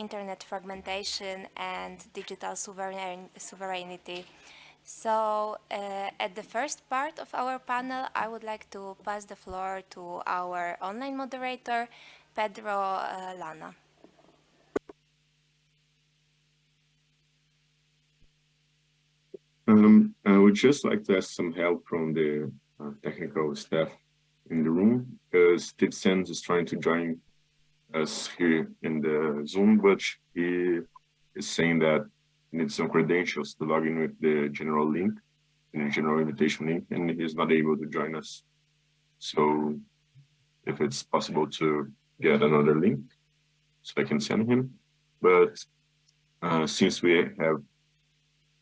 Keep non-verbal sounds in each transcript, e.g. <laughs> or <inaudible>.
internet fragmentation and digital sovereign sovereignty. So uh, at the first part of our panel, I would like to pass the floor to our online moderator, Pedro uh, Lana. Um, I would just like to ask some help from the uh, technical staff in the room because Steve Sanz is trying to join us here in the Zoom, but he is saying that he needs some credentials to log in with the general link, the general invitation link, and he's not able to join us. So if it's possible to get another link so I can send him. But uh, since we have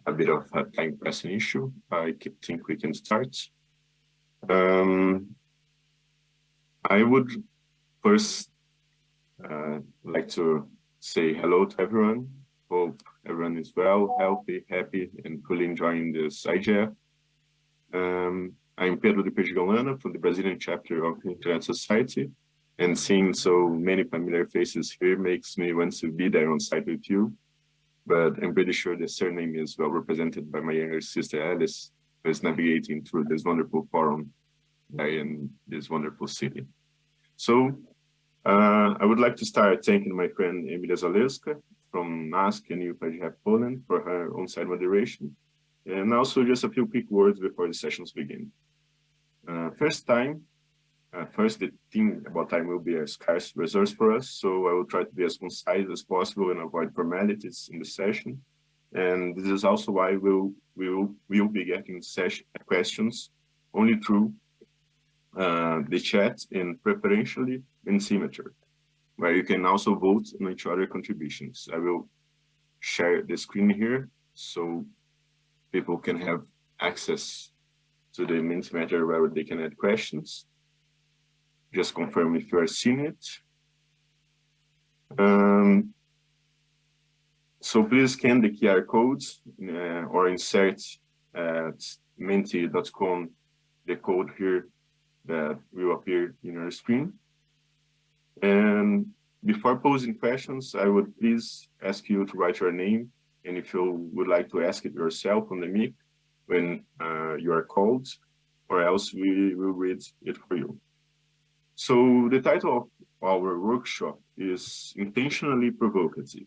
a bit of a time pressing issue. I think we can start. Um, I would first uh, like to say hello to everyone. Hope everyone is well, healthy, happy, and fully enjoying this IGF. Um, I'm Pedro de Perdigão Lana from the Brazilian chapter of the Internet Society, and seeing so many familiar faces here makes me want to be there on site with you but I'm pretty sure the surname is well represented by my younger sister Alice, who is navigating through this wonderful forum in this wonderful city. So uh, I would like to start thanking my friend Emilia Zalewska from NASK and UPGF Poland for her on-site moderation, and also just a few quick words before the sessions begin. Uh, first time, uh, first, the thing about time will be a scarce resource for us, so I will try to be as concise as possible and avoid formalities in the session. And this is also why we'll we'll we'll be getting session questions only through uh, the chat and preferentially in Mentimeter, where you can also vote on each other contributions. I will share the screen here so people can have access to the Mentimeter where they can add questions just confirm if you are seeing it. Um, so please scan the QR codes uh, or insert at menti.com the code here that will appear in your screen. And before posing questions, I would please ask you to write your name and if you would like to ask it yourself on the mic when uh, you are called, or else we will read it for you. So the title of our workshop is intentionally provocative.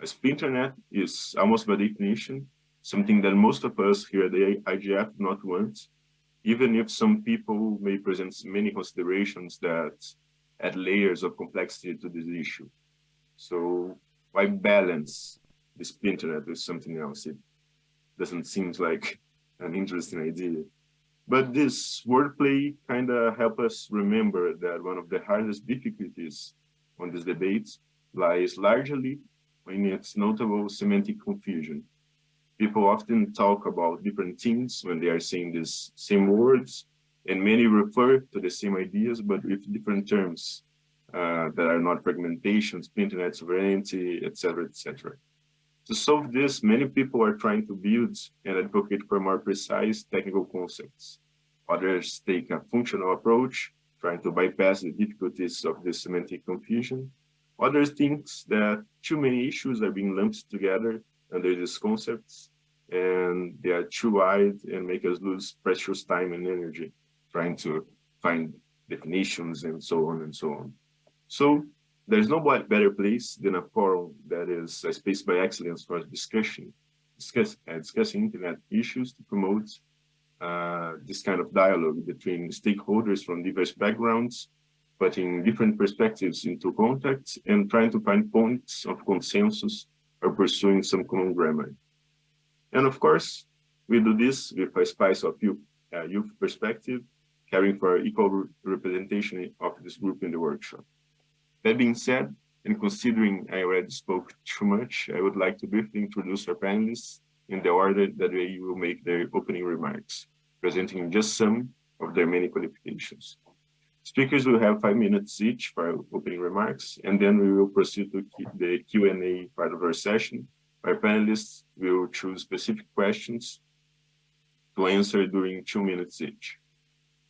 As internet is almost by definition something that most of us here at the IGF not want, even if some people may present many considerations that add layers of complexity to this issue. So why balance this internet with something else? It doesn't seem like an interesting idea. But this wordplay kind of help us remember that one of the hardest difficulties on this debate lies largely in its notable semantic confusion. People often talk about different things when they are saying these same words, and many refer to the same ideas, but with different terms uh, that are not fragmentations, internet sovereignty, etc., etc. To solve this, many people are trying to build and advocate for more precise technical concepts. Others take a functional approach, trying to bypass the difficulties of the semantic confusion. Others think that too many issues are being lumped together under these concepts, and they are too wide and make us lose precious time and energy trying to find definitions and so on and so on. So there's no better place than a forum that is a space by excellence for discussion, discuss, uh, discussing internet issues to promote uh, this kind of dialogue between stakeholders from diverse backgrounds, putting different perspectives into contact and trying to find points of consensus or pursuing some common ground. And of course, we do this with a spice of youth, uh, youth perspective, caring for equal representation of this group in the workshop. That being said, and considering I already spoke too much, I would like to briefly introduce our panelists in the order that they will make their opening remarks, presenting just some of their many qualifications. Speakers will have five minutes each for opening remarks, and then we will proceed to the Q&A part of our session. Our panelists will choose specific questions to answer during two minutes each.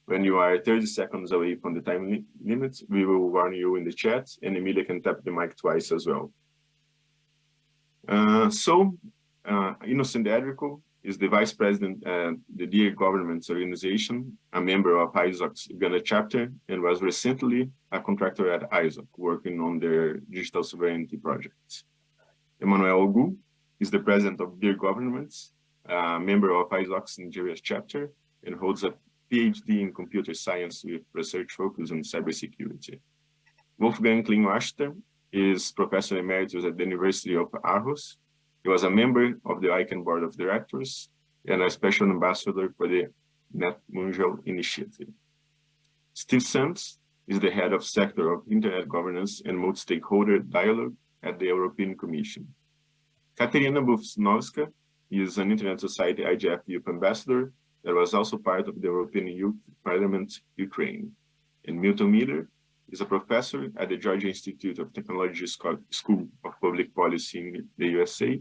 When you are 30 seconds away from the time li limit, we will warn you in the chat, and Emilia can tap the mic twice as well. Uh, so, uh, Innocent Adriko is the vice president at the Dear Governments Organization, a member of ISOC's Uganda chapter, and was recently a contractor at ISOC, working on their digital sovereignty projects. Emmanuel Ogu is the president of Dear Governments, a member of ISOC's Nigeria chapter, and holds a PhD in computer science with research focus on cybersecurity. Wolfgang Kleinwächter is professor emeritus at the University of Aarhus. He was a member of the ICANN board of directors and a special ambassador for the Net Mundial initiative. Steve Sanz is the head of sector of internet governance and multi-stakeholder dialogue at the European Commission. Katerina Bufsnowska is an Internet Society IGF Youth Ambassador that was also part of the European Youth Parliament Ukraine. And Milton Mueller is a professor at the Georgia Institute of Technology School of Public Policy in the USA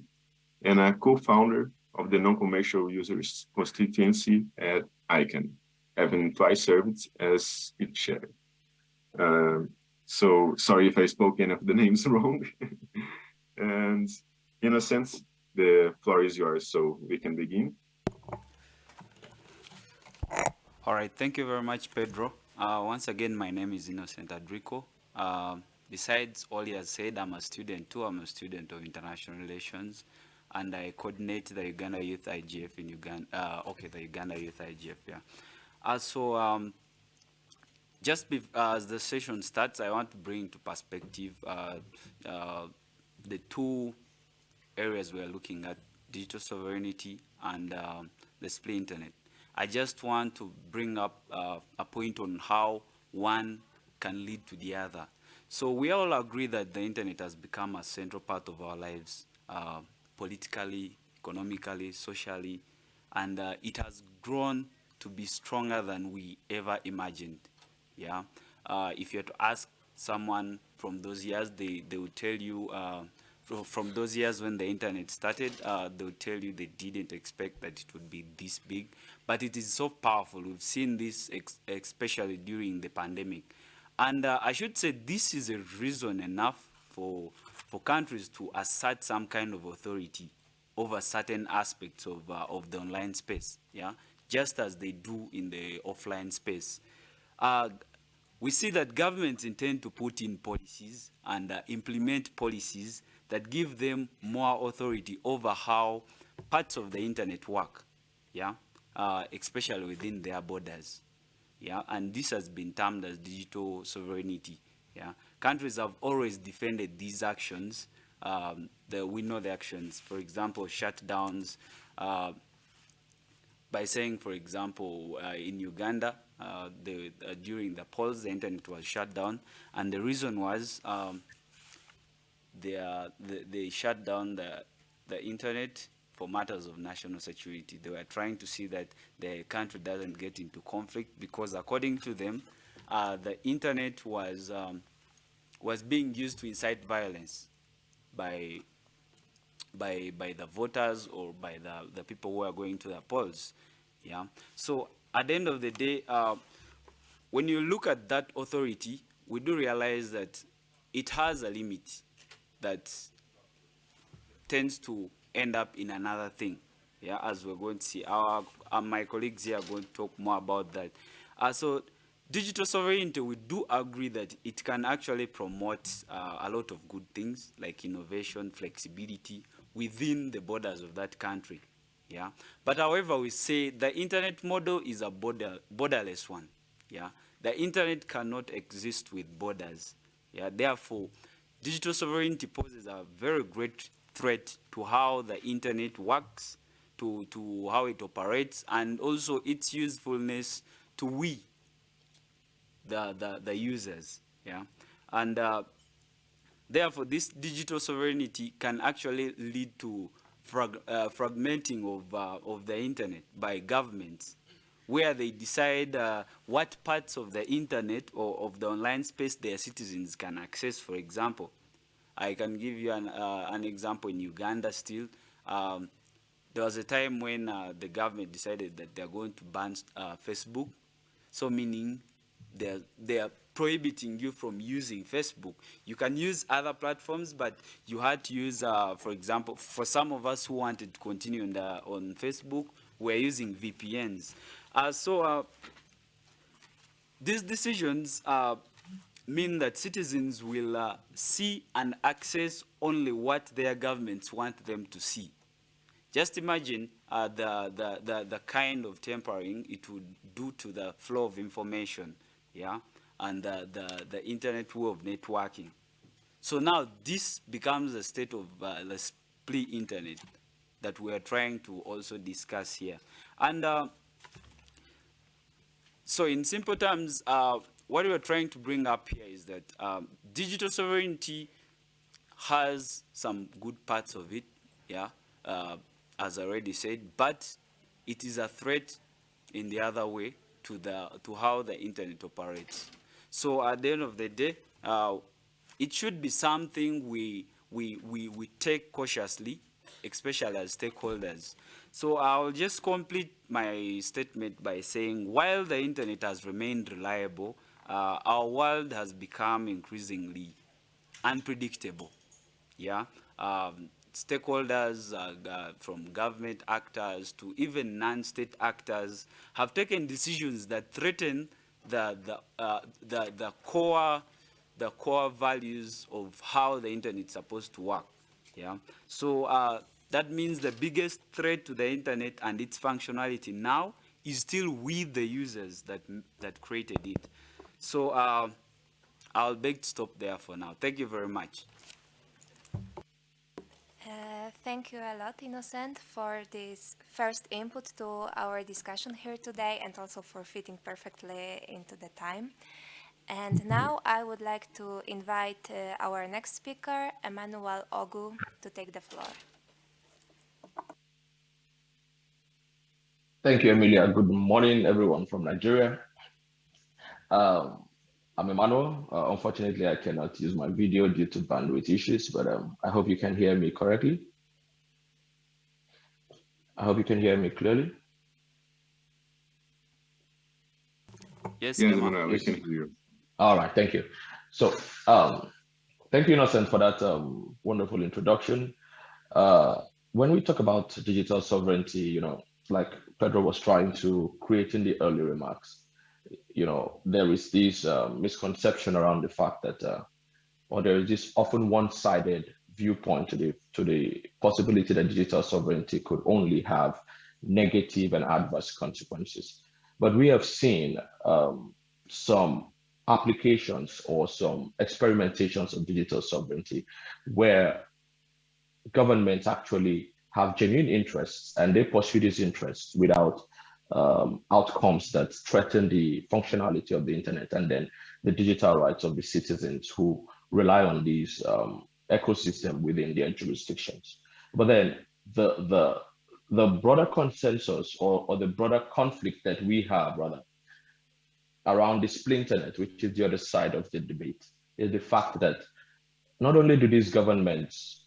and a co-founder of the non-commercial users constituency at ICANN, having twice served as its chair. Uh, so sorry if I spoke any of the <laughs> names wrong. and in a sense, the floor is yours, so we can begin. All right, thank you very much, Pedro. Uh, once again, my name is Innocent Adriko. Uh, besides all he has said, I'm a student too. I'm a student of international relations, and I coordinate the Uganda Youth IGF in Uganda. Uh, okay, the Uganda Youth IGF, yeah. Also, um, just uh, as the session starts, I want to bring into perspective uh, uh, the two areas we are looking at, digital sovereignty and um, the split internet. I just want to bring up uh, a point on how one can lead to the other. So we all agree that the internet has become a central part of our lives, uh, politically, economically, socially, and uh, it has grown to be stronger than we ever imagined. Yeah, uh, if you had to ask someone from those years, they, they would tell you uh, from those years when the internet started, uh, they'll tell you they didn't expect that it would be this big, but it is so powerful. We've seen this especially during the pandemic. And uh, I should say this is a reason enough for, for countries to assert some kind of authority over certain aspects of, uh, of the online space, yeah, just as they do in the offline space. Uh, we see that governments intend to put in policies and uh, implement policies that give them more authority over how parts of the internet work, yeah, uh, especially within their borders, yeah, and this has been termed as digital sovereignty, yeah. Countries have always defended these actions, um, the, we know the actions, for example, shutdowns, uh, by saying, for example, uh, in Uganda, uh, the, uh, during the polls, the internet was shut down, and the reason was um, they, are, they, they shut down the, the internet for matters of national security. They were trying to see that the country doesn't get into conflict because according to them, uh, the internet was, um, was being used to incite violence by, by, by the voters or by the, the people who are going to the polls. Yeah. So at the end of the day, uh, when you look at that authority, we do realize that it has a limit that tends to end up in another thing. Yeah, as we're going to see, our, our my colleagues here are going to talk more about that. Uh, so, digital sovereignty, we do agree that it can actually promote uh, a lot of good things like innovation, flexibility within the borders of that country. Yeah, but however, we say the internet model is a border, borderless one. Yeah, the internet cannot exist with borders. Yeah, therefore, digital sovereignty poses a very great threat to how the internet works, to, to how it operates, and also its usefulness to we, the, the, the users. Yeah? And uh, therefore, this digital sovereignty can actually lead to frag uh, fragmenting of, uh, of the internet by governments where they decide uh, what parts of the internet or of the online space their citizens can access, for example. I can give you an, uh, an example in Uganda still. Um, there was a time when uh, the government decided that they're going to ban uh, Facebook. So meaning there are prohibiting you from using Facebook. You can use other platforms, but you had to use, uh, for example, for some of us who wanted to continue on, the, on Facebook, we're using VPNs. Uh, so uh, these decisions uh, mean that citizens will see and access only what their governments want them to see. Just imagine uh, the, the, the, the kind of tempering it would do to the flow of information, yeah, and the, the, the internet way of networking. So now this becomes a state of uh, the split internet that we are trying to also discuss here. And uh, so in simple terms, uh, what we're trying to bring up here is that um, digital sovereignty has some good parts of it, yeah, uh, as I already said, but it is a threat in the other way to the to how the internet operates. So at the end of the day, uh, it should be something we we we we take cautiously, especially as stakeholders. So I'll just complete my statement by saying while the internet has remained reliable, uh, our world has become increasingly unpredictable. Yeah, um, stakeholders uh, uh, from government actors to even non-state actors have taken decisions that threaten the, the, uh, the, the, core, the core values of how the internet is supposed to work. Yeah? So uh, that means the biggest threat to the internet and its functionality now is still with the users that, that created it. So uh, I'll beg to stop there for now. Thank you very much. Uh, thank you a lot, Innocent, for this first input to our discussion here today and also for fitting perfectly into the time. And now I would like to invite uh, our next speaker, Emmanuel Ogu, to take the floor. Thank you, Emilia. Good morning, everyone from Nigeria. Um, I'm Emmanuel. Uh, unfortunately, I cannot use my video due to bandwidth issues, but um, I hope you can hear me correctly. I hope you can hear me clearly. Yes, Yes, Emma. Emmanuel, we can hear you. All right, thank you. So, um, thank you, Innocent, for that um, wonderful introduction. Uh, when we talk about digital sovereignty, you know, like Pedro was trying to create in the early remarks, you know, there is this uh, misconception around the fact that, uh, or there is this often one-sided viewpoint to the to the possibility that digital sovereignty could only have negative and adverse consequences. But we have seen um, some applications or some experimentations of digital sovereignty where governments actually have genuine interests and they pursue these interests without um, outcomes that threaten the functionality of the internet and then the digital rights of the citizens who rely on these um, ecosystem within their jurisdictions. But then the the the broader consensus or, or the broader conflict that we have rather around the splinternet, which is the other side of the debate, is the fact that not only do these governments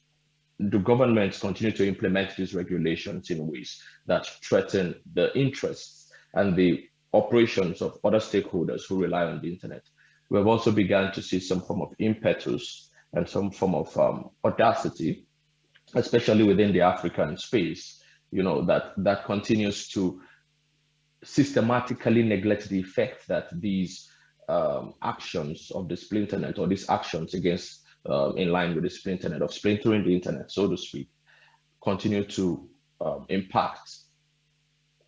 do governments continue to implement these regulations in ways that threaten the interests and the operations of other stakeholders who rely on the internet. We have also begun to see some form of impetus and some form of um, audacity, especially within the African space, you know, that, that continues to systematically neglect the effect that these um, actions of the splinternet or these actions against um, in line with the splinternet of splintering the internet, so to speak, continue to um, impact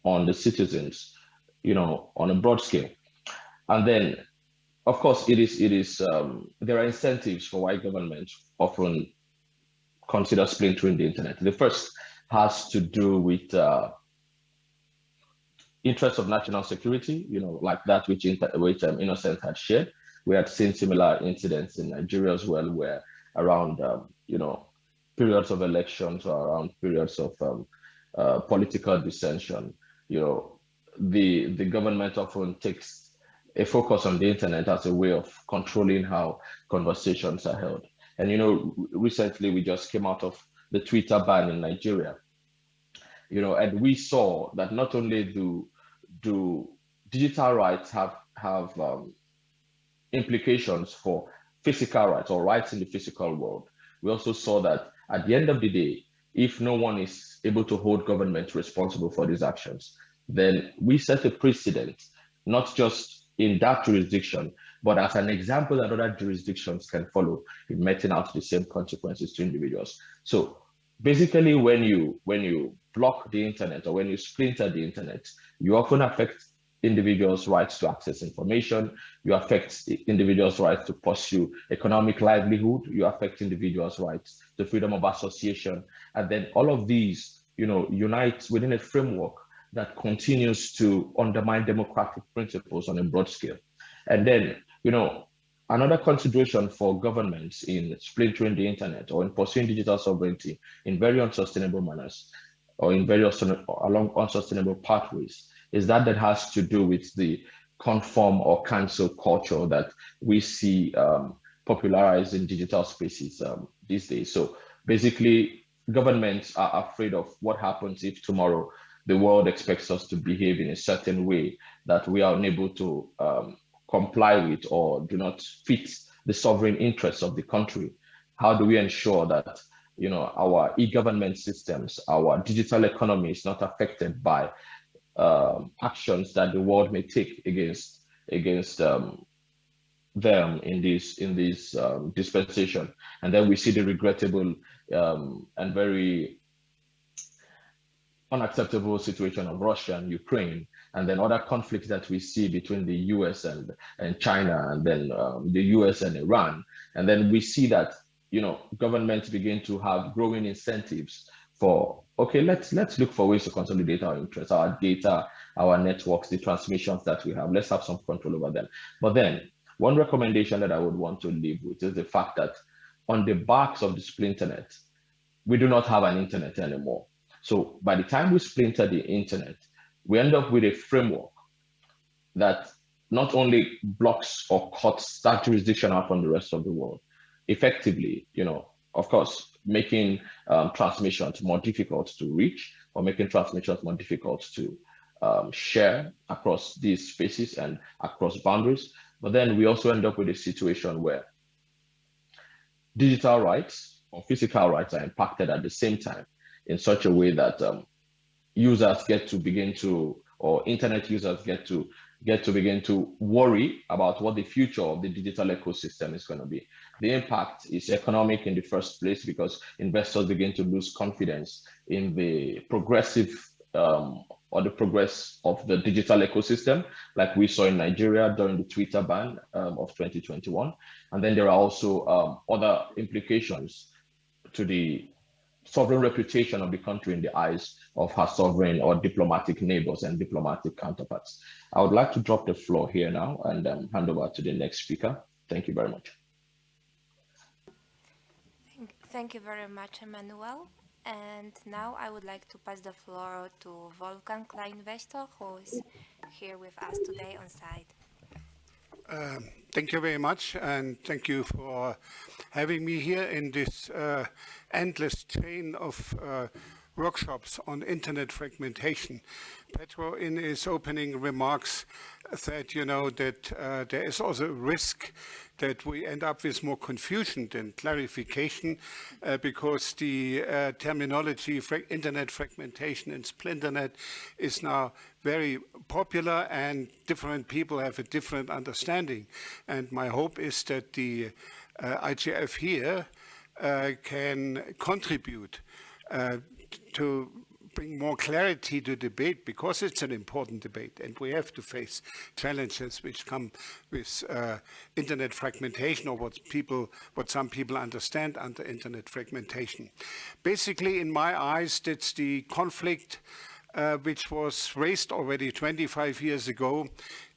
on the citizens, you know, on a broad scale. And then, of course, it is it is um, there are incentives for why governments often consider splintering the internet. The first has to do with uh, interests of national security, you know, like that which, which um, Innocent had shared. We had seen similar incidents in Nigeria as well, where around, um, you know, periods of elections or around periods of um, uh, political dissension, you know, the, the government often takes a focus on the internet as a way of controlling how conversations are held. And, you know, recently we just came out of the Twitter ban in Nigeria, you know, and we saw that not only do, do digital rights have, have um, implications for physical rights or rights in the physical world. We also saw that at the end of the day, if no one is able to hold government responsible for these actions, then we set a precedent, not just in that jurisdiction, but as an example that other jurisdictions can follow in meting out the same consequences to individuals. So basically when you when you block the internet or when you splinter the internet, you often affect individuals' rights to access information, you affect individuals' rights to pursue economic livelihood, you affect individuals' rights to freedom of association, and then all of these, you know, unite within a framework that continues to undermine democratic principles on a broad scale. And then, you know, another consideration for governments in splintering the internet or in pursuing digital sovereignty in very unsustainable manners or in very along unsustainable pathways is that that has to do with the conform or cancel culture that we see um, popularized in digital spaces um, these days. So basically, governments are afraid of what happens if tomorrow the world expects us to behave in a certain way that we are unable to um, comply with or do not fit the sovereign interests of the country. How do we ensure that you know our e-government systems, our digital economy is not affected by um, actions that the world may take against against um, them in this in this um, dispensation, and then we see the regrettable um, and very unacceptable situation of Russia and Ukraine, and then other conflicts that we see between the U.S. and and China, and then um, the U.S. and Iran, and then we see that you know governments begin to have growing incentives for okay let's let's look for ways to consolidate our interests our data our networks the transmissions that we have. Let's have some control over them. But then one recommendation that i would want to leave with is the fact that on the backs of the splinternet we do not have an internet anymore. So by the time we splinter the internet we end up with a framework that not only blocks or cuts that jurisdiction out from the rest of the world. Effectively you know of course making um, transmissions more difficult to reach or making transmissions more difficult to um, share across these spaces and across boundaries. But then we also end up with a situation where digital rights or physical rights are impacted at the same time in such a way that um, users get to begin to, or internet users get to get to begin to worry about what the future of the digital ecosystem is going to be. The impact is economic in the first place because investors begin to lose confidence in the progressive um, or the progress of the digital ecosystem, like we saw in Nigeria during the Twitter ban um, of 2021. And then there are also um, other implications to the sovereign reputation of the country in the eyes of her sovereign or diplomatic neighbors and diplomatic counterparts. I would like to drop the floor here now and um, hand over to the next speaker. Thank you very much. Thank you very much, Emmanuel. And now I would like to pass the floor to Wolfgang Kleinwächter, who is here with us today on site. Um, thank you very much, and thank you for having me here in this uh, endless chain of uh, workshops on internet fragmentation. Pedro, in his opening remarks, said, you know, that uh, there is also a risk that we end up with more confusion than clarification uh, because the uh, terminology fra internet fragmentation and splinternet is now very popular and different people have a different understanding. And my hope is that the uh, IGF here uh, can contribute uh, to bring more clarity to debate because it's an important debate and we have to face challenges which come with uh, internet fragmentation or what people what some people understand under internet fragmentation basically in my eyes that's the conflict uh, which was raised already 25 years ago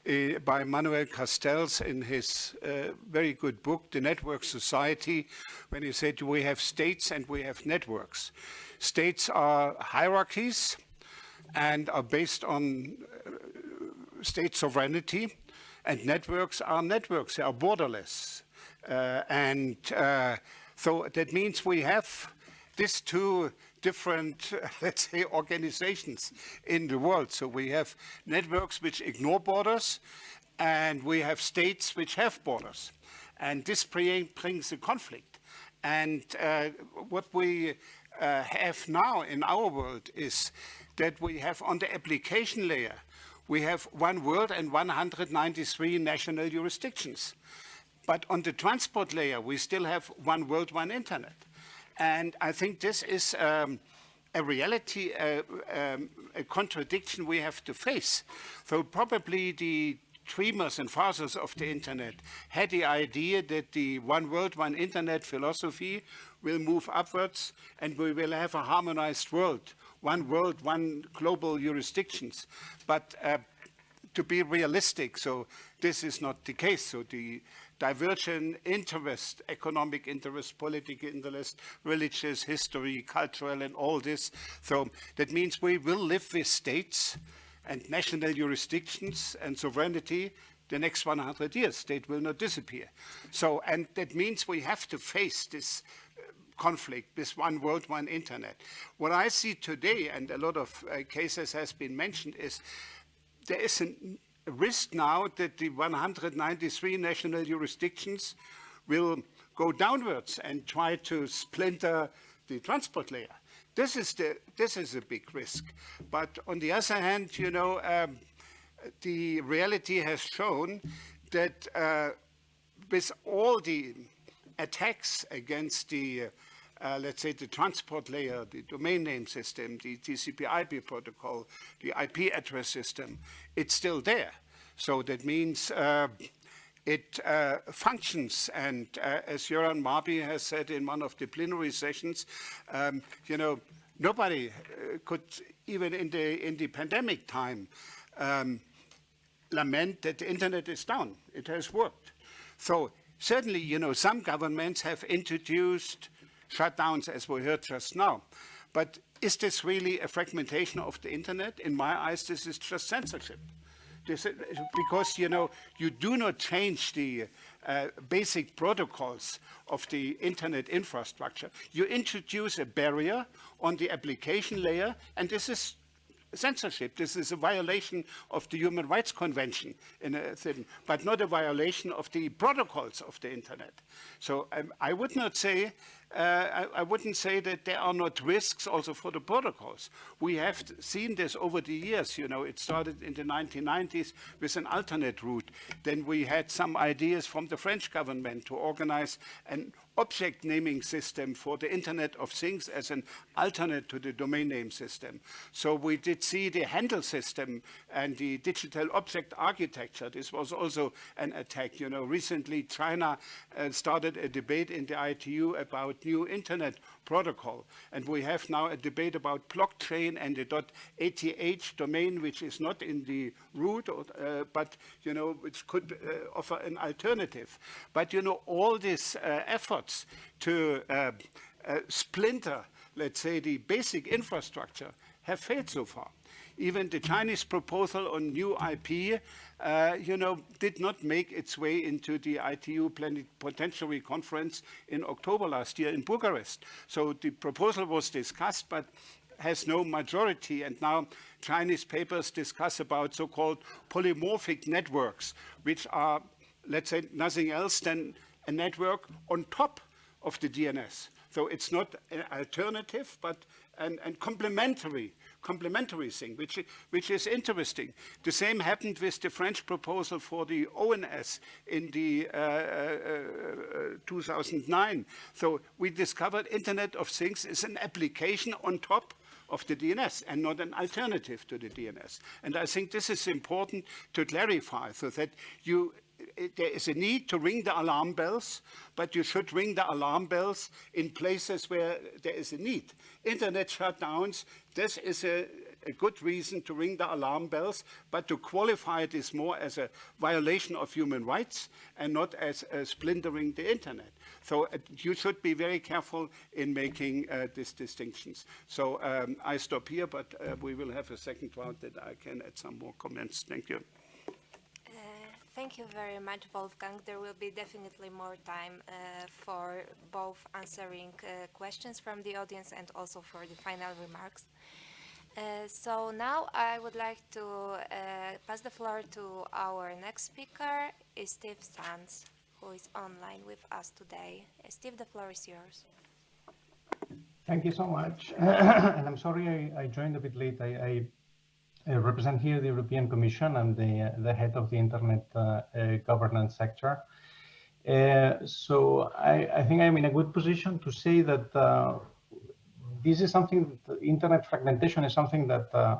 uh, by Manuel Castells in his uh, very good book, The Network Society, when he said we have states and we have networks. States are hierarchies and are based on uh, state sovereignty and networks are networks, they are borderless. Uh, and uh, so that means we have these two different, <laughs> let's say, organizations in the world. So we have networks which ignore borders and we have states which have borders. And this bring- brings a conflict. And uh, what we uh, have now in our world is that we have on the application layer, we have one world and 193 national jurisdictions. But on the transport layer, we still have one world, one internet. And I think this is um, a reality, uh, um, a contradiction we have to face. So probably the dreamers and fathers of the internet had the idea that the one world, one internet philosophy will move upwards and we will have a harmonized world, one world, one global jurisdictions. But uh, to be realistic, so this is not the case. So the divergent interest, economic interest, political interest, religious, history, cultural, and all this. So that means we will live with states and national jurisdictions and sovereignty the next 100 years. State will not disappear. So, and that means we have to face this uh, conflict, this one world, one internet. What I see today, and a lot of uh, cases has been mentioned, is there is an, risk now that the 193 national jurisdictions will go downwards and try to splinter the transport layer. This is, the, this is a big risk. But on the other hand, you know, um, the reality has shown that uh, with all the attacks against the, uh, let's say, the transport layer, the domain name system, the TCP/IP protocol, the IP address system, it's still there. So that means uh, it uh, functions, and uh, as Göran Marby has said in one of the plenary sessions, um, you know, nobody uh, could, even in the, in the pandemic time, um, lament that the internet is down. It has worked. So certainly, you know, some governments have introduced shutdowns, as we heard just now. But is this really a fragmentation of the internet? In my eyes, this is just censorship. This, because, you know, you do not change the uh, basic protocols of the internet infrastructure. You introduce a barrier on the application layer, and this is censorship. This is a violation of the Human Rights Convention, thing, but not a violation of the protocols of the internet. So um, I would not say, Uh, I, I, wouldn't say that there are not risks also for the protocols. We have seen this over the years. You know, it started in the 1990s with an alternate root. Then we had some ideas from the French government to organize an object naming system for the Internet of Things as an alternate to the domain name system. So we did see the handle system and the digital object architecture. This was also an attack. You know, recently China uh, started a debate in the ITU about new Internet protocol. And we have now a debate about blockchain and the .eth domain, which is not in the root, or, uh, but, you know, which could uh, offer an alternative. But, you know, all this uh, efforts to uh, uh, splinter, let's say, the basic infrastructure have failed so far. Even the Chinese proposal on new IP, uh, you know, did not make its way into the ITU Plenipotentiary Conference in October last year in Bucharest. So the proposal was discussed, but has no majority. And now Chinese papers discuss about so-called polymorphic networks, which are, let's say, nothing else than a network on top of the DNS. So it's not an alternative, but an, an complementary complementary thing, which, which is interesting. The same happened with the French proposal for the ONS in the uh, uh, uh, 2009. So we discovered Internet of Things is an application on top of the DNS and not an alternative to the DNS. And I think this is important to clarify so that you there is a need to ring the alarm bells, but you should ring the alarm bells in places where there is a need. Internet shutdowns, this is a, a good reason to ring the alarm bells, but to qualify this more as a violation of human rights and not as splintering the internet. So uh, you should be very careful in making uh, these distinctions. So um, I stop here, but uh, we will have a second round that I can add some more comments. Thank you. Thank you very much, Wolfgang. There will be definitely more time uh, for both answering uh, questions from the audience and also for the final remarks. Uh, so now I would like to uh, pass the floor to our next speaker, Steve Sanz, who is online with us today. Uh, Steve, the floor is yours. Thank you so much. <coughs> and I'm sorry I, I, joined a bit late. I, I, I, represent here the European Commission. I'm the, the head of the Internet uh, uh, governance sector. Uh, so I, I, think I'm in a good position to say that uh, this is something, internet fragmentation is something that uh,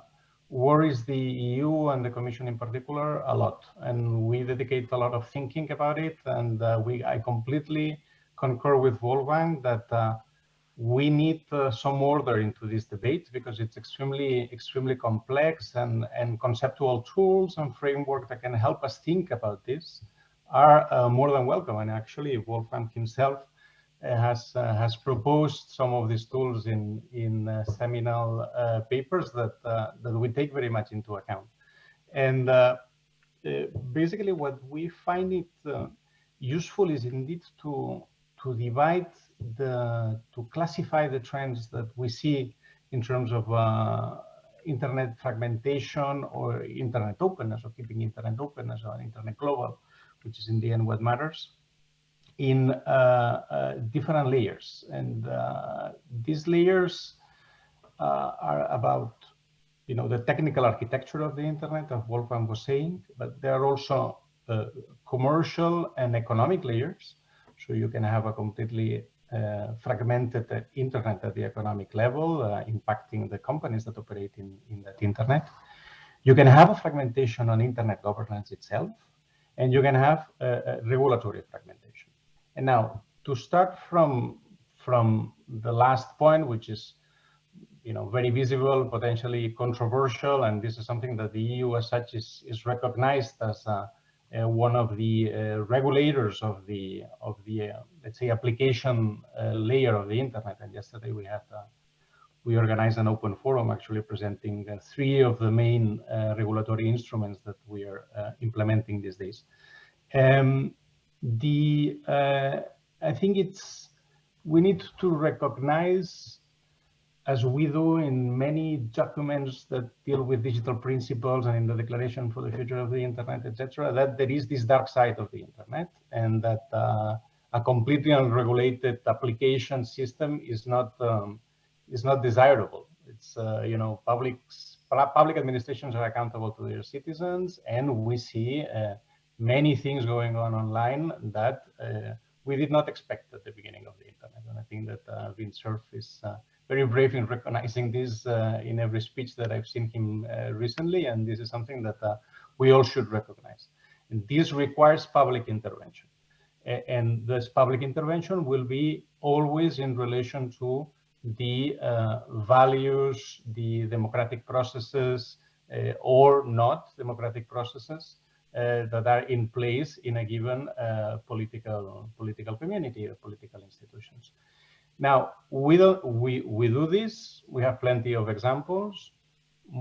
worries the EU and the Commission in particular a lot. And we dedicate a lot of thinking about it. And uh, we, I completely concur with Wolfgang that uh, we need uh, some order into this debate because it's extremely, extremely complex and, and conceptual tools and framework that can help us think about this are uh, more than welcome. And actually, Wolfgang himself uh, has uh, has proposed some of these tools in in uh, seminal uh, papers that that we take very much into account. And basically, what we find it useful is indeed to to divide the to classify the trends that we see in terms of uh, internet fragmentation or internet openness or keeping internet openness or internet global which is in the end what matters, in uh, uh, different layers. And uh, these layers are about you know, the technical architecture of the internet, as Wolfgang was saying, but there are also uh, commercial and economic layers. So you can have a completely uh, fragmented uh, internet at the economic level, impacting the companies that operate in, in that internet. You can have a fragmentation on internet governance itself and you can have a, a regulatory fragmentation. And now to start from from the last point, which is you know very visible, potentially controversial, and this is something that the EU as such is is recognized as a one of the uh, regulators of the of the uh, let's say application uh, layer of the internet. And yesterday we had uh, we organized an open forum actually presenting uh, three of the main uh, regulatory instruments that we are uh, implementing these days. Um, the uh, I think it's we need to recognize as we do in many documents that deal with digital principles and in the declaration for the future of the internet, etc., that there is this dark side of the internet and that uh, a completely unregulated application system is not um, is not desirable. It's, uh, you know, public, public administrations are accountable to their citizens, and we see uh, many things going on online that uh, we did not expect at the beginning of the internet. And I think that uh, Cerf is uh, very brave in recognizing this uh, in every speech that I've seen him uh, recently, and this is something that we all should recognize. And this requires public intervention. and this public intervention will be always in relation to the uh, values, the democratic processes, uh, or not democratic processes uh, that are in place in a given uh, political political community or political institutions. Now, we, do, we, we do this, we have plenty of examples.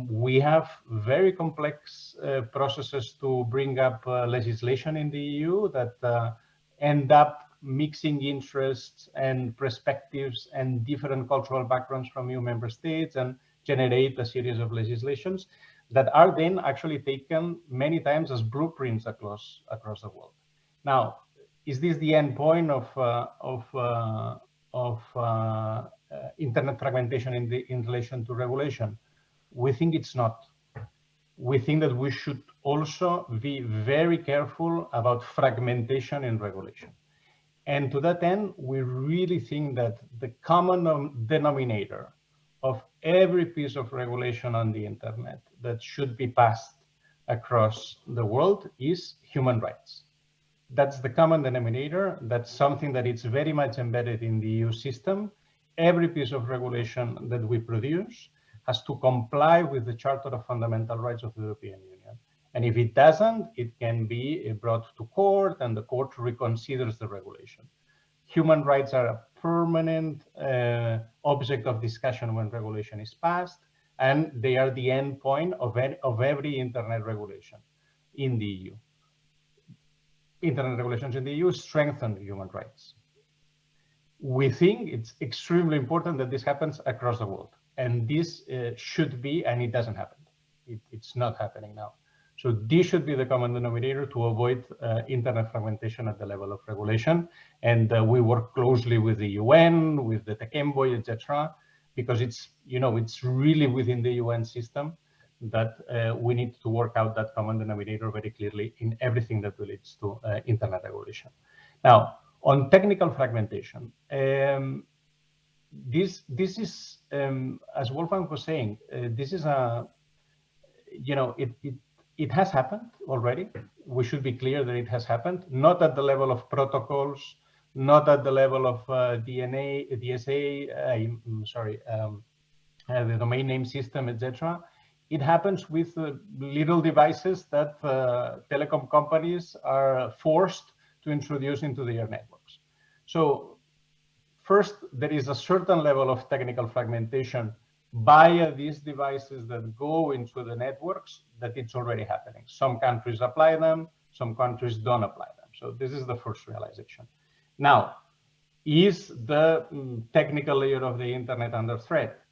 We have very complex uh, processes to bring up uh, legislation in the EU that end up mixing interests and perspectives and different cultural backgrounds from EU member states and generate a series of legislations that are then actually taken many times as blueprints across across the world. Now, is this the end point of uh, of uh, of uh, uh internet fragmentation in the in relation to regulation? We think it's not. We think that we should also be very careful about fragmentation in regulation. And to that end, we really think that the common denominator of every piece of regulation on the internet that should be passed across the world is human rights. That's the common denominator. That's something that is very much embedded in the EU system. Every piece of regulation that we produce has to comply with the Charter of Fundamental Rights of the European Union. And if it doesn't, it can be brought to court and the court reconsiders the regulation. Human rights are a permanent uh, object of discussion when regulation is passed, and they are the end point of, of every internet regulation in the EU. Internet regulations in the EU strengthen human rights. We think it's extremely important that this happens across the world. And this uh, should be, and it doesn't happen. It, it's not happening now. So this should be the common denominator to avoid uh, internet fragmentation at the level of regulation. And uh, we work closely with the UN, with the Tech Envoy, etc., because it's you know it's really within the UN system that uh, we need to work out that common denominator very clearly in everything that relates to uh, internet regulation. Now, on technical fragmentation, um, this this is um, as Wolfgang was saying, uh, this is a you know it, it it has happened already. We should be clear that it has happened, not at the level of protocols, not at the level of uh, DNA, DSA, uh, sorry, um, uh, the domain name system, etc. It happens with uh, little devices that uh, telecom companies are forced to introduce into their networks. So first, there is a certain level of technical fragmentation via these devices that go into the networks that it's already happening. Some countries apply them, some countries don't apply them. So this is the first realization. Now, is the mm, technical layer of the internet under threat?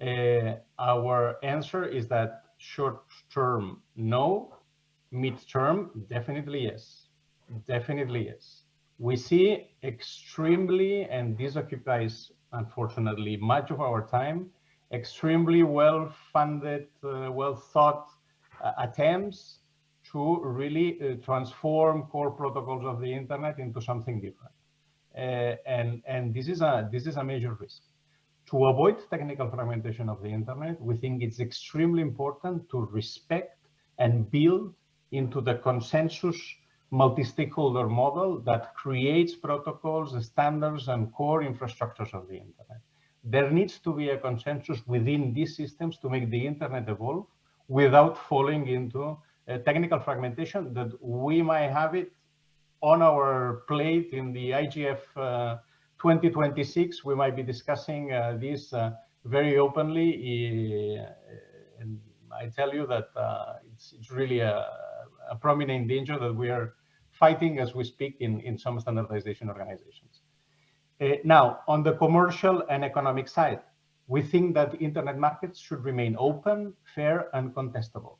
Uh, our answer is that short term, no. Mid-term, definitely yes. Definitely yes. We see extremely, and this occupies, unfortunately, much of our time, extremely well-funded, uh, well-thought uh, attempts to really uh, transform core protocols of the internet into something different. Uh, and and this is a this is a major risk. To avoid technical fragmentation of the internet, we think it's extremely important to respect and build into the consensus multi-stakeholder model that creates protocols, standards, and core infrastructures of the internet. There needs to be a consensus within these systems to make the internet evolve without falling into technical fragmentation that we might have it on our plate in the IGF uh, 2026. We might be discussing uh, this uh, very openly. and I tell you that uh, it's, it's really a, a prominent danger that we are fighting as we speak in, in some standardization organizations. Uh, now, on the commercial and economic side, we think that the internet markets should remain open, fair, and contestable.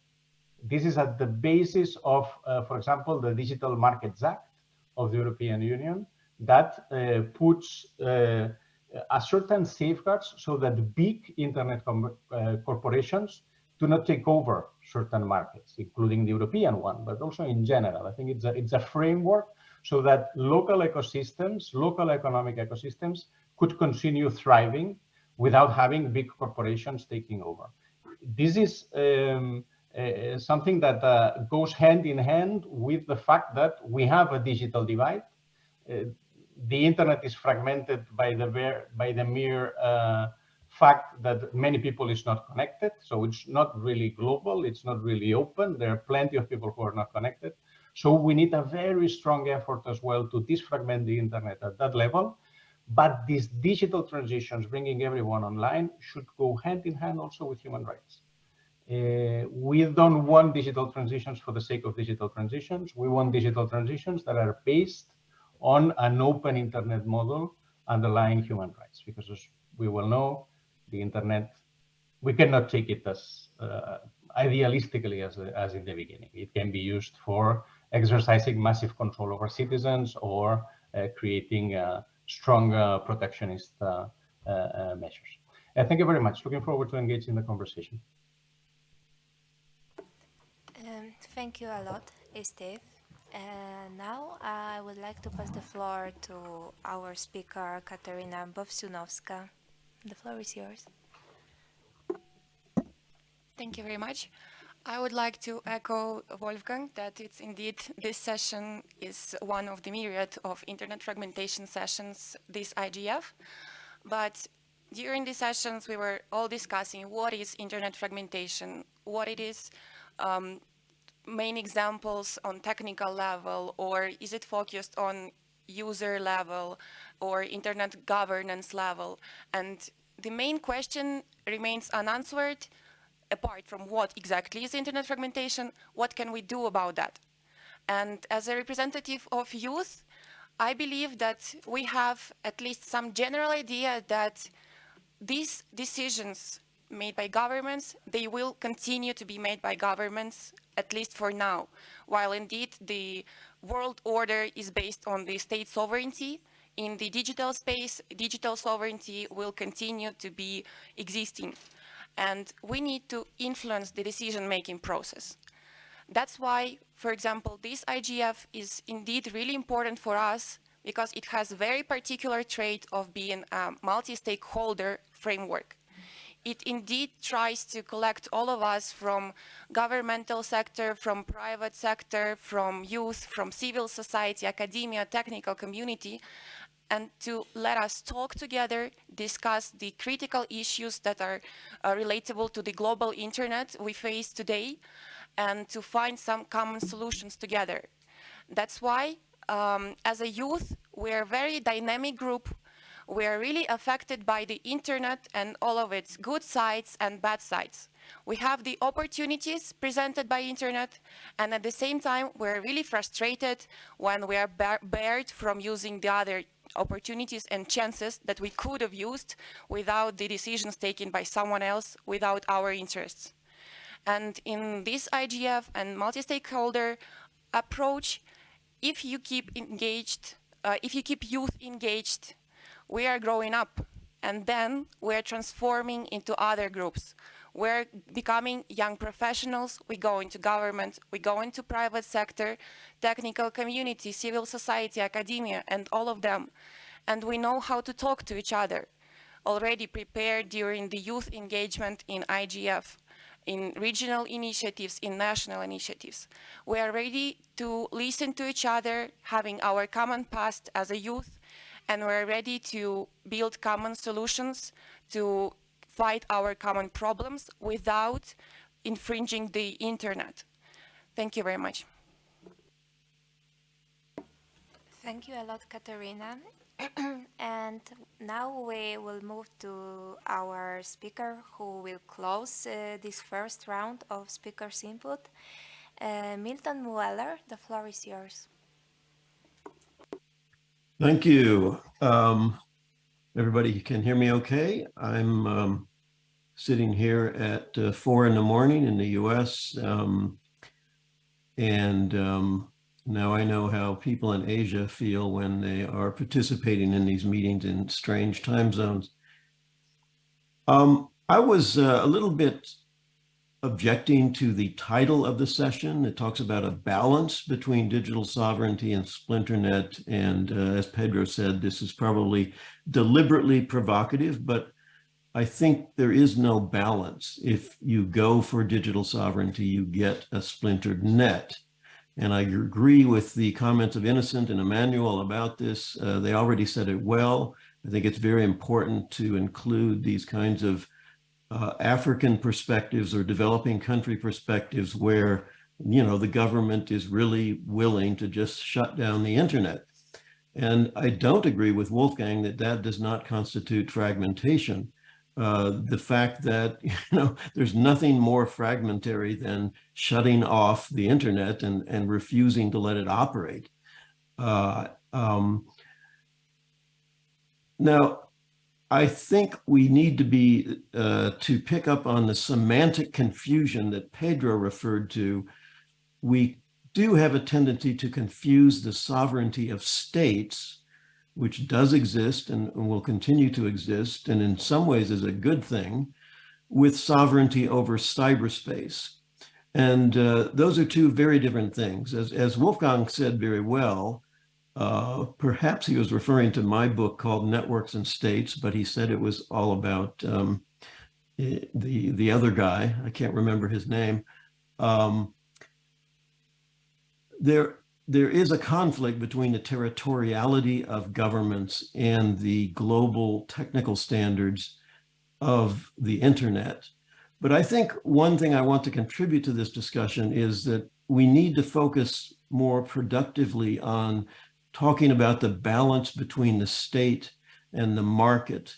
This is at the basis of, uh, for example, the Digital Markets Act of the European Union that uh, puts uh, a certain safeguards so that big internet uh, corporations do not take over certain markets, including the European one, but also in general. I think it's a, it's a framework so that local ecosystems, local economic ecosystems could continue thriving without having big corporations taking over. This is um, uh, something that uh, goes hand in hand with the fact that we have a digital divide. Uh, the internet is fragmented by the, by the mere uh, fact that many people is not connected. So it's not really global. It's not really open. There are plenty of people who are not connected. So we need a very strong effort as well to disfragment the internet at that level. But these digital transitions, bringing everyone online, should go hand in hand also with human rights. Uh, we don't want digital transitions for the sake of digital transitions. We want digital transitions that are based on an open internet model underlying human rights, because as we will know, the internet, we cannot take it as uh, idealistically as, as in the beginning. It can be used for exercising massive control over citizens or uh, creating uh, strong uh, protectionist measures. thank you very much. Looking forward to engage in the conversation. Um, thank you a lot, Steve. And now I would like to pass the floor to our speaker, Katerina Bovsunovska. The floor is yours. Thank you very much. I would like to echo Wolfgang that it's indeed this session is one of the myriad of internet fragmentation sessions this IGF. But during these sessions, we were all discussing what is internet fragmentation, what it is, um, main examples on technical level, or is it focused on user level or internet governance level? And the main question remains unanswered, apart from what exactly is internet fragmentation, what can we do about that? And as a representative of youth, I believe that we have at least some general idea that these decisions made by governments, they will continue to be made by governments, at least for now, while indeed the world order is based on the state sovereignty. In the digital space, digital sovereignty will continue to be existing. And we need to influence the decision-making process. That's why, for example, this IGF is indeed really important for us because it has a very particular trait of being a multi-stakeholder framework. It indeed tries to collect all of us from governmental sector, from private sector, from youth, from civil society, academia, technical community, and to let us talk together, discuss the critical issues that are uh, relatable to the global internet we face today, and to find some common solutions together. That's why, um, as a youth, we're a very dynamic group we are really affected by the internet and all of its good sides and bad sides. We have the opportunities presented by internet and at the same time we're really frustrated when we are bar barred from using the other opportunities and chances that we could have used without the decisions taken by someone else without our interests. And in this IGF and multi-stakeholder approach, if you keep engaged, uh, if you keep youth engaged we are growing up and then we're transforming into other groups. We're becoming young professionals, we go into government, we go into private sector, technical community, civil society, academia, and all of them. And we know how to talk to each other, already prepared during the youth engagement in IGF, in regional initiatives, in national initiatives. We are ready to listen to each other, having our common past as a youth, and we're ready to build common solutions to fight our common problems without infringing the internet. Thank you very much. Thank you a lot, Katerina. <clears throat> and now we will move to our speaker who will close uh, this first round of speakers input. Uh, Milton Mueller, the floor is yours. Thank you. Um, everybody can hear me okay? I'm um, sitting here at uh, four in the morning in the US. Um, and um, now I know how people in Asia feel when they are participating in these meetings in strange time zones. Um, I was uh, a little bit objecting to the title of the session. It talks about a balance between digital sovereignty and splinternet. And uh, as Pedro said, this is probably deliberately provocative, but I think there is no balance. If you go for digital sovereignty, you get a splintered net. And I agree with the comments of Innocent and Emmanuel about this. Uh, they already said it well. I think it's very important to include these kinds of uh, African perspectives or developing country perspectives where, you know, the government is really willing to just shut down the internet. And I don't agree with Wolfgang that that does not constitute fragmentation. Uh, the fact that, <laughs> you know, there's nothing more fragmentary than shutting off the internet and, and refusing to let it operate. Uh, um, now, I think we need to be uh, to pick up on the semantic confusion that Pedro referred to. We do have a tendency to confuse the sovereignty of states, which does exist and will continue to exist, and in some ways is a good thing, with sovereignty over cyberspace. And uh, those are two very different things. As, as Wolfgang said very well, uh, perhaps he was referring to my book called Networks and States, but he said it was all about um, the the other guy. I can't remember his name. Um, there there is a conflict between the territoriality of governments and the global technical standards of the internet. But I think one thing I want to contribute to this discussion is that we need to focus more productively on talking about the balance between the state and the market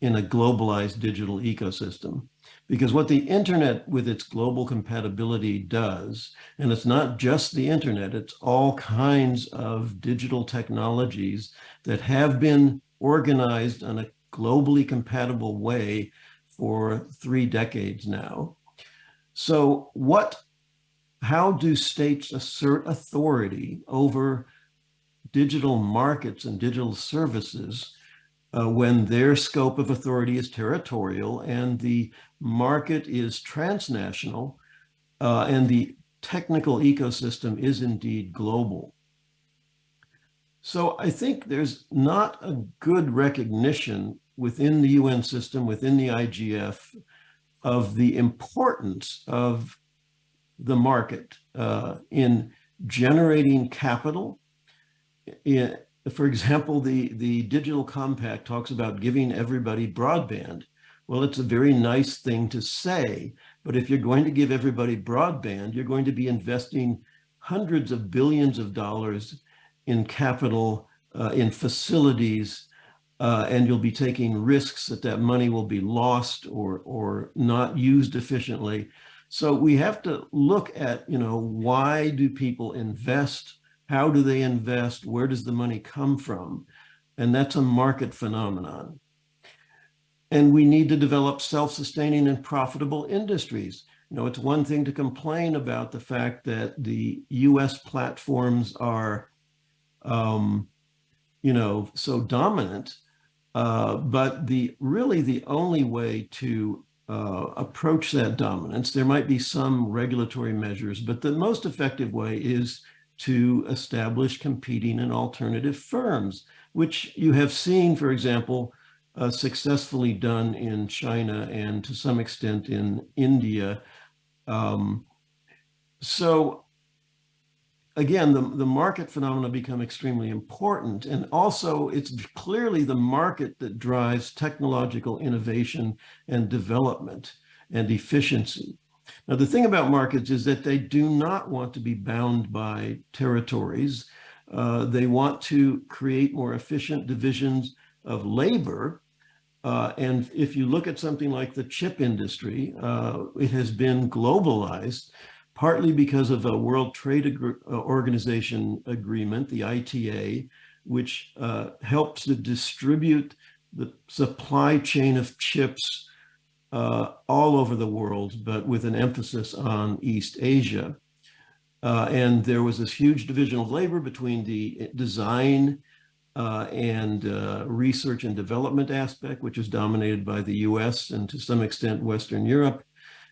in a globalized digital ecosystem. Because what the internet with its global compatibility does, and it's not just the internet, it's all kinds of digital technologies that have been organized in a globally compatible way for three decades now. So what, how do states assert authority over digital markets and digital services uh, when their scope of authority is territorial and the market is transnational uh, and the technical ecosystem is indeed global. So I think there's not a good recognition within the UN system, within the IGF, of the importance of the market uh, in generating capital. For example, the, the Digital Compact talks about giving everybody broadband. Well, it's a very nice thing to say, but if you're going to give everybody broadband, you're going to be investing hundreds of billions of dollars in capital, uh, in facilities, uh, and you'll be taking risks that that money will be lost or, or not used efficiently. So we have to look at, you know, why do people invest? How do they invest? Where does the money come from? And that's a market phenomenon. And we need to develop self-sustaining and profitable industries. You know, it's one thing to complain about the fact that the US platforms are um, you know, so dominant. Uh, but the really the only way to uh, approach that dominance, there might be some regulatory measures, but the most effective way is to establish competing and alternative firms, which you have seen, for example, uh, successfully done in China and to some extent in India. Um, so again, the, the market phenomena become extremely important. And also it's clearly the market that drives technological innovation and development and efficiency. Now, the thing about markets is that they do not want to be bound by territories. Uh, they want to create more efficient divisions of labor. Uh, and if you look at something like the chip industry, uh, it has been globalized partly because of a World Trade uh, Organization agreement, the ITA, which uh, helps to distribute the supply chain of chips uh, all over the world, but with an emphasis on East Asia. Uh, and there was this huge division of labor between the design uh, and uh, research and development aspect, which is dominated by the US and to some extent Western Europe,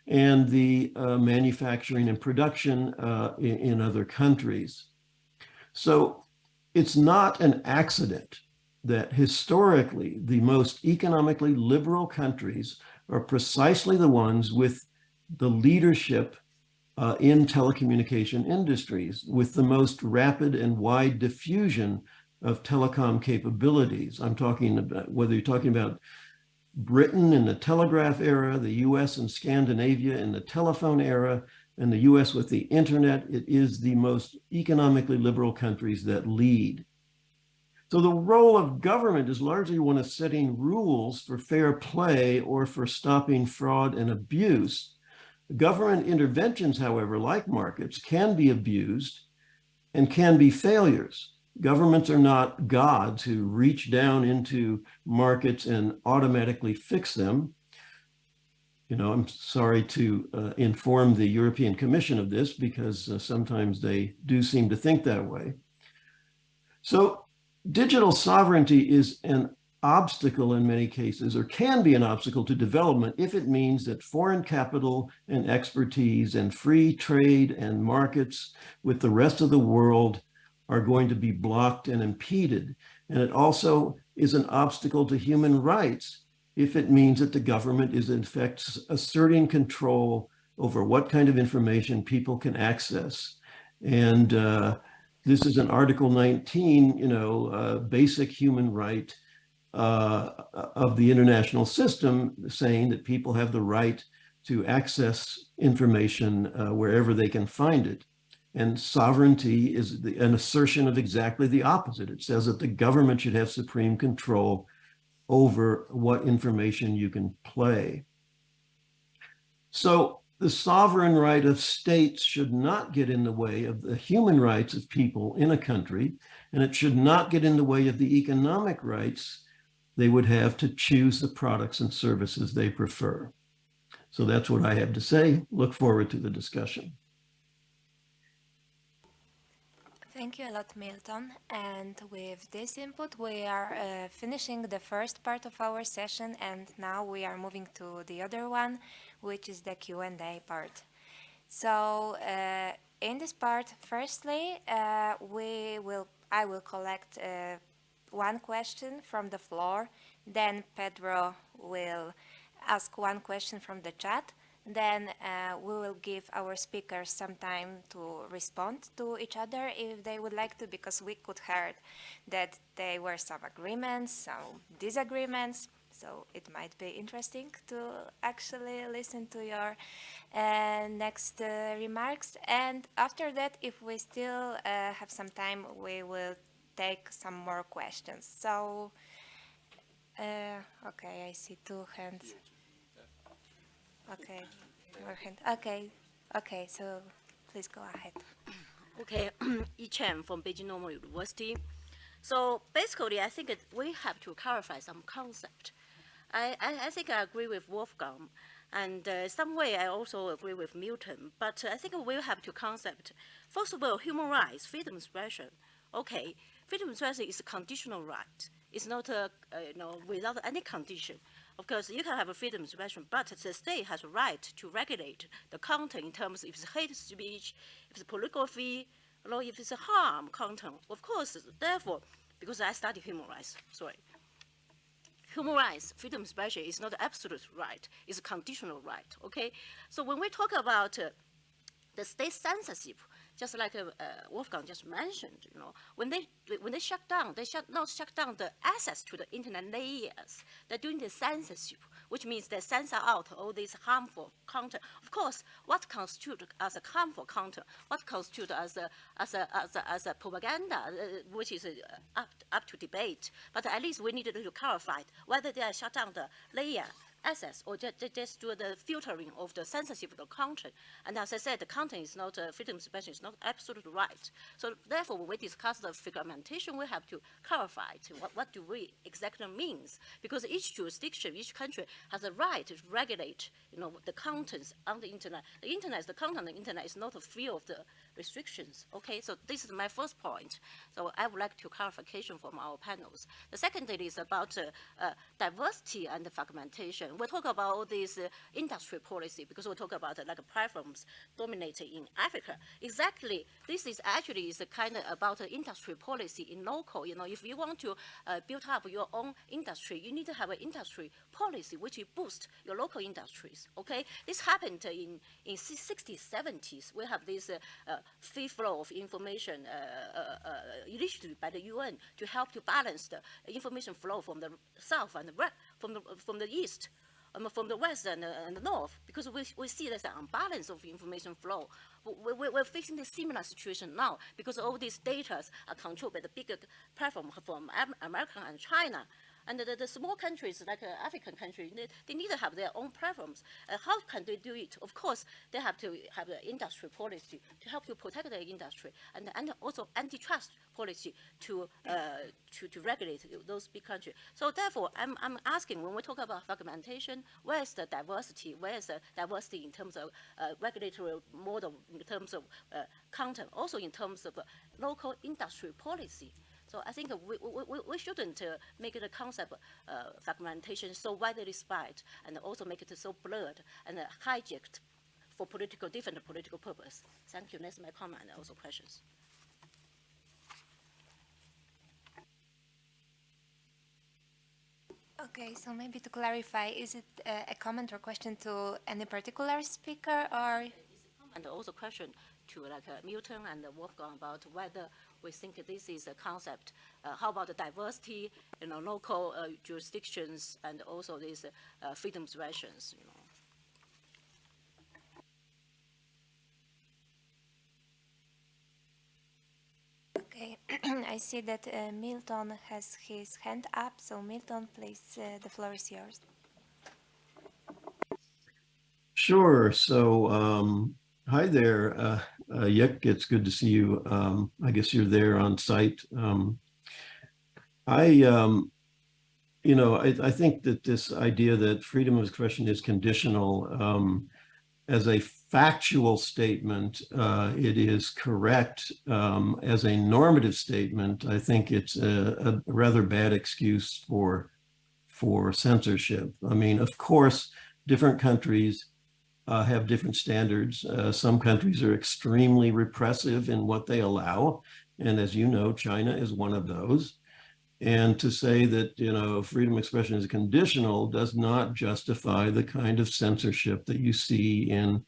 and the uh, manufacturing and production uh, in, in, other countries. So it's not an accident that historically the most economically liberal countries are precisely the ones with the leadership uh, in telecommunication industries with the most rapid and wide diffusion of telecom capabilities. I'm talking about whether you're talking about Britain in the telegraph era, the US and Scandinavia in the telephone era, and the US with the internet, it is the most economically liberal countries that lead. So the role of government is largely one of setting rules for fair play or for stopping fraud and abuse. Government interventions, however, like markets, can be abused and can be failures. Governments are not gods who reach down into markets and automatically fix them. You know, I'm sorry to uh, inform the European Commission of this because uh, sometimes they do seem to think that way. So digital sovereignty is an obstacle in many cases or can be an obstacle to development if it means that foreign capital and expertise and free trade and markets with the rest of the world are going to be blocked and impeded. And it also is an obstacle to human rights if it means that the government is in fact asserting control over what kind of information people can access. And uh, this is an Article 19, you know, uh, basic human right uh, of the international system saying that people have the right to access information uh, wherever they can find it. And sovereignty is the, an assertion of exactly the opposite. It says that the government should have supreme control over what information you can play. So the sovereign right of states should not get in the way of the human rights of people in a country, and it should not get in the way of the economic rights they would have to choose the products and services they prefer. So that's what I have to say. Look forward to the discussion. Thank you a lot, Milton. And with this input, we are uh, finishing the first part of our session, and now we are moving to the other one, which is the Q&A part. So uh, in this part, firstly, uh, we will I will collect uh, one question from the floor, then Pedro will ask one question from the chat, then uh, we will give our speakers some time to respond to each other if they would like to, because we could heard that there were some agreements, some disagreements. So it might be interesting to actually listen to your uh, next uh, remarks. And after that, if we still uh, have some time, we will take some more questions. So, uh, okay, I see two hands. Okay, more hand. Okay, okay. So please go ahead. Okay, <clears throat> Yik Chan from Beijing Normal University. So basically, I think we have to clarify some concept. I, I, I think I agree with Wolfgang, and uh, some way I also agree with Milton. But uh, I think we have to concept. First of all, human rights, freedom of expression. Okay, freedom of expression is a conditional right. It's not a, uh, you know, without any condition. Of course, you can have a freedom of expression, but the state has a right to regulate the content in terms of if it's hate speech, if it's pornography, or if it's a harm content. Of course, therefore, because I study human rights, sorry. Human rights, freedom of expression is not absolute right, it's a conditional right, okay? So when we talk about uh, the state censorship, just like uh, uh, Wolfgang just mentioned, you know, when they when they shut down, they shut not shut down the access to the internet layers. They're doing the censorship, which means they censor out all this harmful content. Of course, what constitutes as a harmful content, what constitutes as a as a as a, as a propaganda, uh, which is uh, up up to debate. But at least we needed to clarify whether they are shut down the layer access or just, just do the filtering of the censorship of the content. And as I said, the content is not, uh, freedom of expression is not absolute right. So therefore, when we discuss the fragmentation, we have to clarify to what, what do we exactly means, because each jurisdiction, each country has a right to regulate, you know, the contents on the internet. The internet, is the content on the internet is not free of the restrictions. Okay, so this is my first point. So I would like to clarification from our panels. The second is about uh, uh, diversity and fragmentation. We talk about this uh, industry policy because we talk about uh, like platforms dominating in Africa. Exactly, this is actually is kind of about the industry policy in local. You know, if you want to uh, build up your own industry, you need to have an industry policy which boost your local industries. Okay, this happened in in 60s, 70s. We have this uh, uh, free flow of information uh, uh, uh, initiative by the UN to help to balance the information flow from the south and the from the from the east. Um, from the west and, uh, and, the north, because we, we see there's an unbalance of information flow. We, we, we're facing a similar situation now because all these data are controlled by the bigger platform from America and China. And the, the small countries, like uh, African countries, they, they, need to have their own platforms. Uh, how can they do it? Of course, they have to have the industry policy to help you protect the industry, and, and also antitrust policy to, uh, to, to regulate those big countries. So therefore, I'm, I'm asking, when we talk about fragmentation, where is the diversity? Where is the diversity in terms of uh, regulatory model, in terms of uh, content, also in terms of local industry policy? So I think we, we, we shouldn't uh, make the concept uh, fragmentation so widely spread and also make it so blurred and uh, hijacked for political, different political purpose. Thank you. That's my comment and also questions. Okay, so maybe to clarify, is it uh, a comment or question to any particular speaker or? And also question to like uh, Milton and Wolfgang about whether we think this is a concept. Uh, how about the diversity, you know, local uh, jurisdictions and also these uh, freedom expressions, you know. Okay, <clears throat> I see that uh, Milton has his hand up, so Milton, please, uh, the floor is yours. Sure. So um, Hi there, uh, Yik. It's good to see you. Um, I guess you're there on site. Um, I um, you know, I, I think that this idea that freedom of expression is conditional um, as a factual statement, uh, it is correct. Um, as a normative statement, I think it's a, a, rather bad excuse for for censorship. I mean, of course, different countries uh, have different standards. Uh, some countries are extremely repressive in what they allow. And as you know, China is one of those. And to say that, you know, freedom of expression is conditional does not justify the kind of censorship that you see in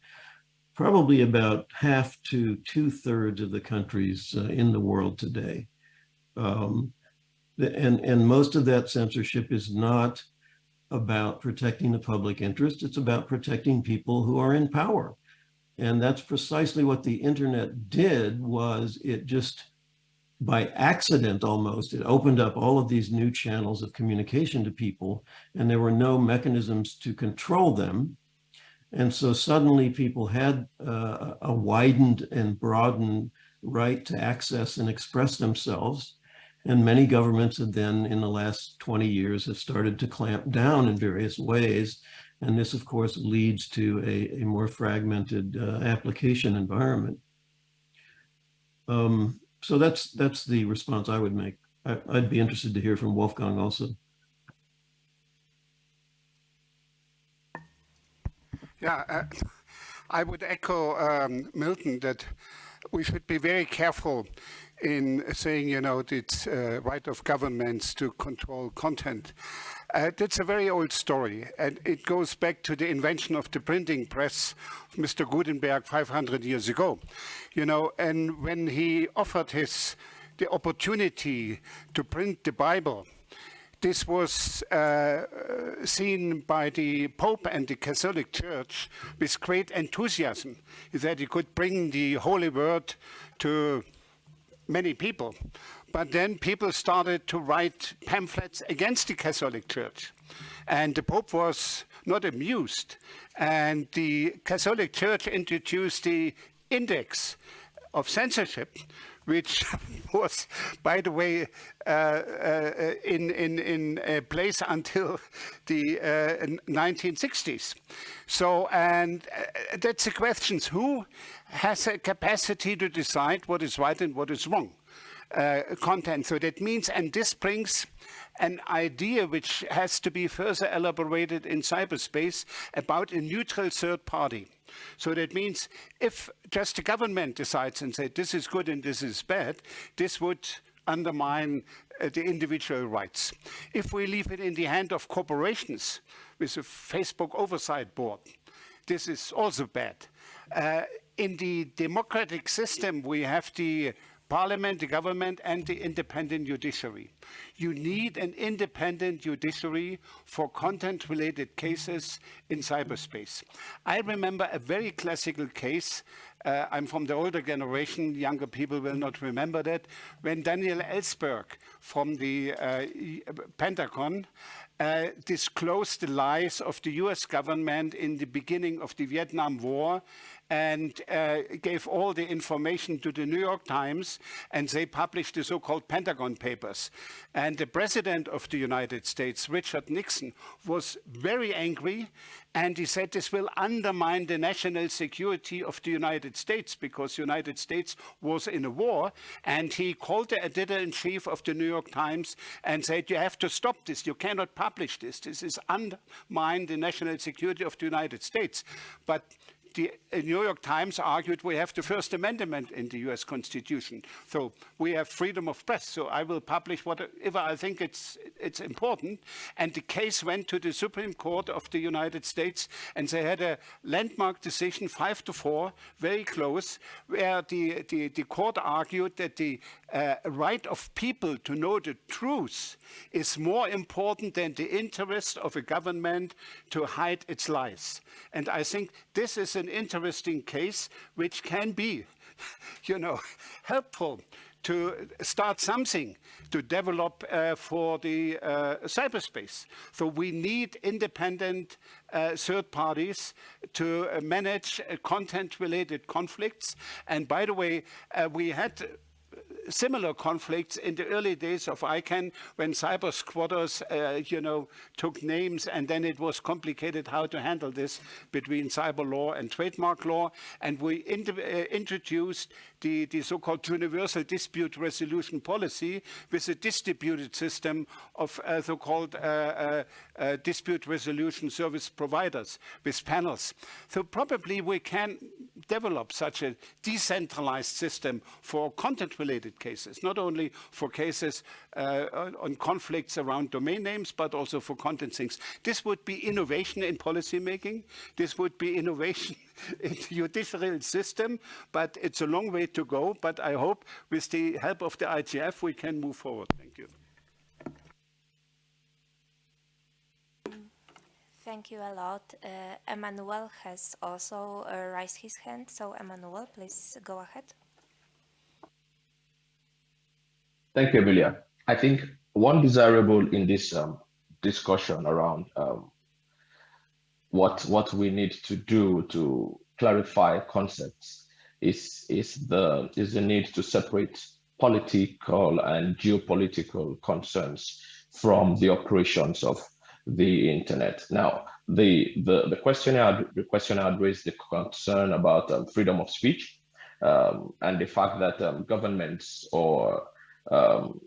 probably about half to two thirds of the countries uh, in the world today. Um, and, and most of that censorship is not about protecting the public interest. It's about protecting people who are in power. And that's precisely what the internet did was it just by accident almost, it opened up all of these new channels of communication to people and there were no mechanisms to control them. And so suddenly people had uh, a widened and broadened right to access and express themselves. And many governments have then in the last 20 years have started to clamp down in various ways. And this of course leads to a, a more fragmented uh, application environment. Um, so that's that's the response I would make. I, would be interested to hear from Wolfgang also. Yeah, uh, I would echo um, Milton that we should be very careful in saying, you know, it's uh, right of governments to control content. Uh, that's a very old story, and it goes back to the invention of the printing press of Mr. Gutenberg 500 years ago. You know, and when he offered his the opportunity to print the Bible, this was uh, seen by the Pope and the Catholic Church with great enthusiasm, that he could bring the Holy Word to many people. But then people started to write pamphlets against the Catholic Church. And the Pope was not amused. And the Catholic Church introduced the index of censorship, which <laughs> was, by the way, uh, uh, in, in, in place until the uh, 1960s. So, and uh, that's the questions, who has a capacity to decide what is right and what is wrong? Uh, content. So that means, and this brings an idea which has to be further elaborated in cyberspace about a neutral third party. So that means if just the government decides and say this is good and this is bad, this would undermine uh, the individual rights. If we leave it in the hand of corporations with a Facebook oversight board, this is also bad. Uh, in the democratic system, we have the parliament, the government, and the independent judiciary. You need an independent judiciary for content-related cases in cyberspace. I remember a very classical case. Uh, I'm from the older generation, younger people will not remember that, when Daniel Ellsberg from the uh, Pentagon uh, disclosed the lies of the US government in the beginning of the Vietnam War and uh, gave all the information to the New York Times and they published the so-called Pentagon Papers. And the President of the United States, Richard Nixon, was very angry and he said this will undermine the national security of the United States because the United States was in a war and he called the editor-in-chief of the New York Times and said you have to stop this, you cannot publish this, this is undermine the national security of the United States. But the New York Times argued we have the First Amendment in the US Constitution. So we have freedom of press. So I will publish whatever I think it's, it's important. And the case went to the Supreme Court of the United States and they had a landmark decision, five to four, very close, where the, the, the court argued that the uh, right of people to know the truth is more important than the interest of a government to hide its lies. And I think this is an interesting case which can be, <laughs> you know, helpful to start something to develop uh, for the uh, cyberspace. So we need independent uh, third parties to uh, manage uh, content-related conflicts. And by the way, uh, we had similar conflicts in the early days of ICANN when cyber squatters, uh, you know, took names and then it was complicated how to handle this between cyber law and trademark law. And we uh, introduced the, the so-called universal dispute resolution policy with a distributed system of uh, so-called uh, dispute resolution service providers with panels. So probably we can develop such a decentralized system for content-related cases, not only for cases uh, on conflicts around domain names, but also for content things. This would be innovation in policymaking. This would be innovation <laughs> in the judicial system, but it's a long way to go. But I hope with the help of the IGF, we can move forward. Thank you. Thank you a lot. Uh, Emmanuel has also uh, raised his hand. So Emmanuel, please go ahead. Thank you, Emilia. I think one desirable in this um, discussion around um, what what we need to do to clarify concepts is is the is the need to separate political and geopolitical concerns from the operations of the internet. Now, the the the questionnaire the questionnaire raised the concern about um, freedom of speech um, and the fact that um, governments or um,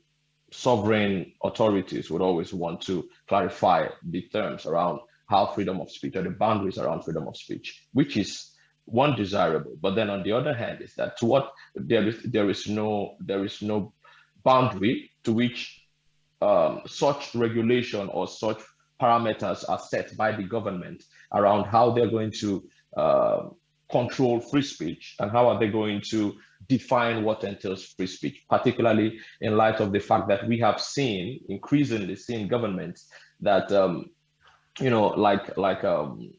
sovereign authorities would always want to clarify the terms around how freedom of speech or the boundaries around freedom of speech, which is one desirable. But then on the other hand, is that to what there is there is no there is no boundary to which um, such regulation or such parameters are set by the government around how they're going to uh, control free speech and how are they going to define what entails free speech, particularly in light of the fact that we have seen increasingly seen governments that um, you know like like um,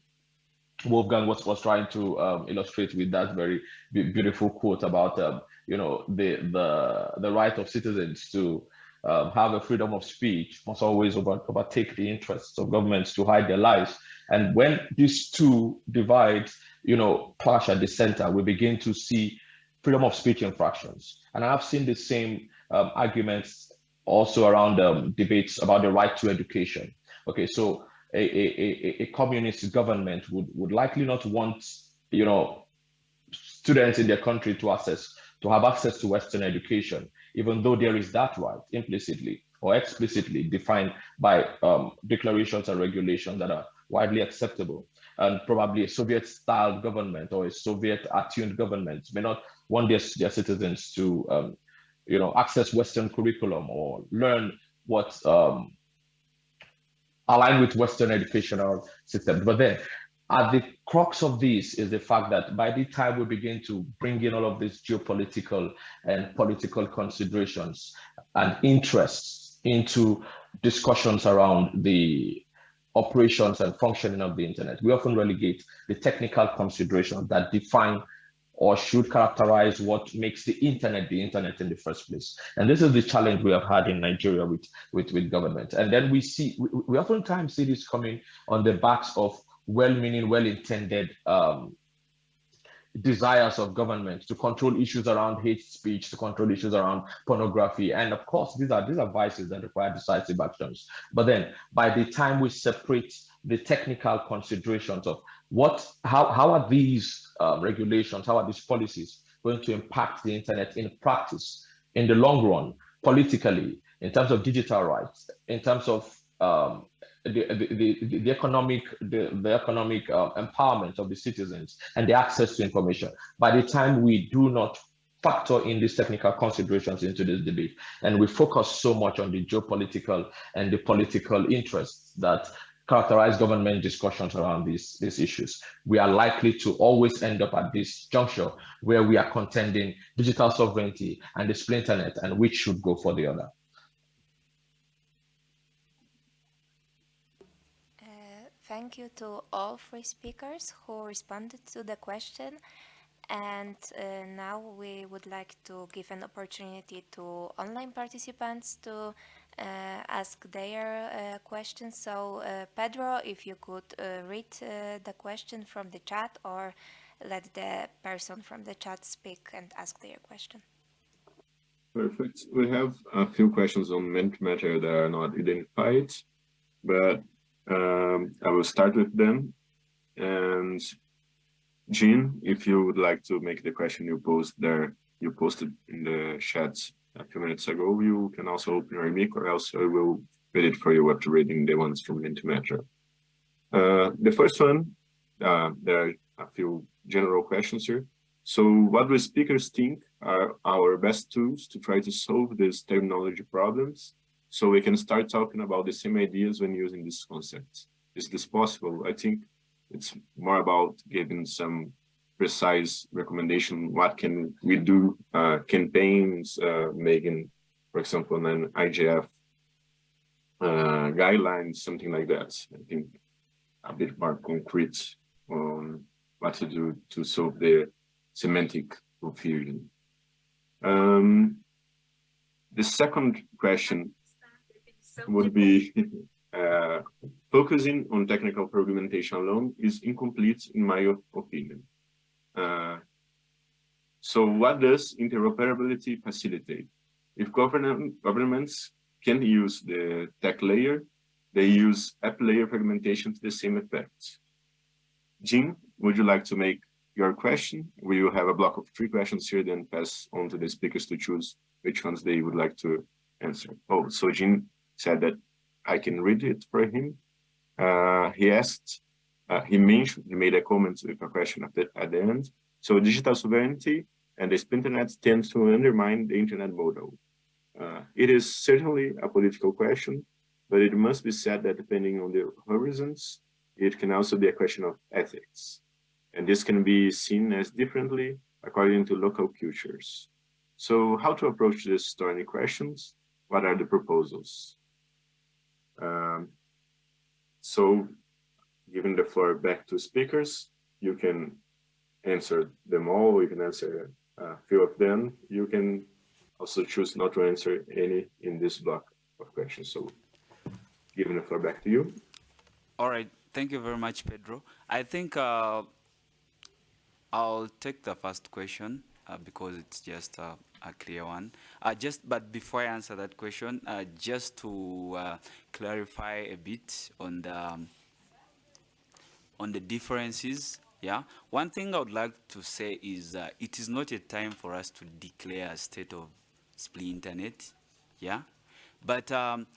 Wolfgang was, was trying to um, illustrate with that very beautiful quote about um, you know the the the right of citizens to um, have a freedom of speech must always over, overtake the interests of governments to hide their lives. And when these two divides, you know, clash at the center, we begin to see freedom of speech infractions. And I've seen the same um, arguments also around um, debates about the right to education. Okay, so a, a, a, communist government would, would likely not want, you know, students in their country to access, to have access to Western education, even though there is that right implicitly or explicitly defined by um, declarations and regulations that are widely acceptable. And probably a Soviet-style government or a Soviet-attuned government may not want their, their citizens to, um, you know, access Western curriculum or learn what um, align with Western educational systems. But then at the crux of this is the fact that by the time we begin to bring in all of these geopolitical and political considerations and interests into discussions around the operations and functioning of the internet, we often relegate the technical considerations that define or should characterize what makes the internet the internet in the first place. And this is the challenge we have had in Nigeria with, with, with government. And then we see, we, we oftentimes see this coming on the backs of well-meaning, well-intended um, desires of government to control issues around hate speech, to control issues around pornography. And of course, these are, these are vices that require decisive actions. But then by the time we separate the technical considerations of what, how, how are these um, regulations, how are these policies going to impact the internet in practice, in the long run, politically, in terms of digital rights, in terms of um, the, the, the, economic the, the economic uh, empowerment of the citizens and the access to information. By the time we do not factor in these technical considerations into this debate, and we focus so much on the geopolitical and the political interests that characterize government discussions around these, these issues. We are likely to always end up at this juncture where we are contending digital sovereignty and the splinternet and which should go for the other. Uh, thank you to all three speakers who responded to the question. And uh, now we would like to give an opportunity to online participants to uh, ask their uh, questions. So uh, Pedro, if you could read the question from the chat or let the person from the chat speak and ask their question. Perfect. We have a few questions on Mentimeter that are not identified, but um, I will start with them. And Jean, if you would like to make the question you posed there, you posted in the chat a few minutes ago, you can also open your mic or else I will read it for you after reading the ones from Mentimeter. Uh, the first one, uh, there are a few general questions here. So what do speakers think are our best tools to try to solve these terminology problems so we can start talking about the same ideas when using these concepts? Is this possible? I think it's more about giving some precise recommendation. What can we do? Uh, campaigns, uh, making, for example, an IGF uh, guidelines, something like that. I think a bit more concrete on what to do to solve the semantic confusion. Um, the second question would be <laughs> uh, focusing on technical fragmentation alone is incomplete in my opinion. Uh, so what does interoperability facilitate? If government, governments can use the tech layer, they use app layer fragmentation to the same effect. Jean, would you like to make your question? We will have a block of three questions here, then pass on to the speakers to choose which ones they would like to answer. Oh, so Jean said that I can read it for him. Uh, he asked, uh, he mentioned, he made a comment with a question at the, at the end. So digital sovereignty and the internet tend to undermine the internet model. Uh, it is certainly a political question, but it must be said that depending on the horizons, it can also be a question of ethics. And this can be seen as differently according to local cultures. So how to approach these thorny questions? What are the proposals? Um, so giving the floor back to speakers, you can answer them all, you can answer a few of them. You can also choose not to answer any in this block of questions. So giving the floor back to you. All right, thank you very much, Pedro. I think uh, I'll take the first question uh, because it's just uh, a clear one. Uh, just, but before I answer that question, uh, just to uh, clarify a bit on the um, on the differences. Yeah, one thing I would like to say is uh, it is not a time for us to declare a state of split internet. Yeah, but um,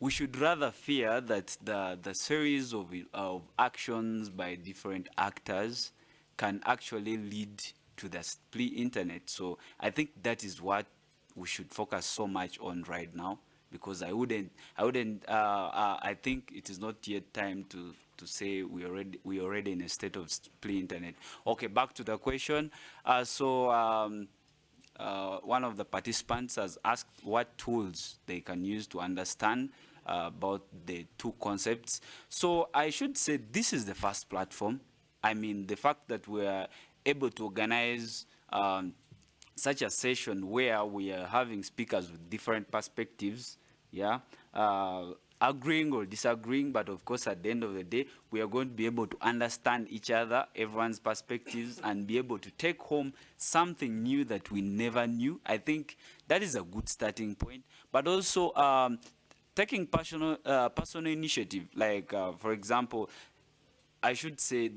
we should rather fear that the the series of of actions by different actors can actually lead to the split internet. So I think that is what we should focus so much on right now because I wouldn't, I wouldn't, uh, uh, I think it is not yet time to, to say we already, we already in a state of split internet. Okay, back to the question. Uh, so um, uh, one of the participants has asked what tools they can use to understand uh, about the two concepts. So I should say this is the first platform I mean, the fact that we're able to organize um, such a session where we are having speakers with different perspectives, yeah, uh, agreeing or disagreeing, but of course at the end of the day, we are going to be able to understand each other, everyone's perspectives, and be able to take home something new that we never knew. I think that is a good starting point, but also um, taking personal, uh, personal initiative, like uh, for example, I should say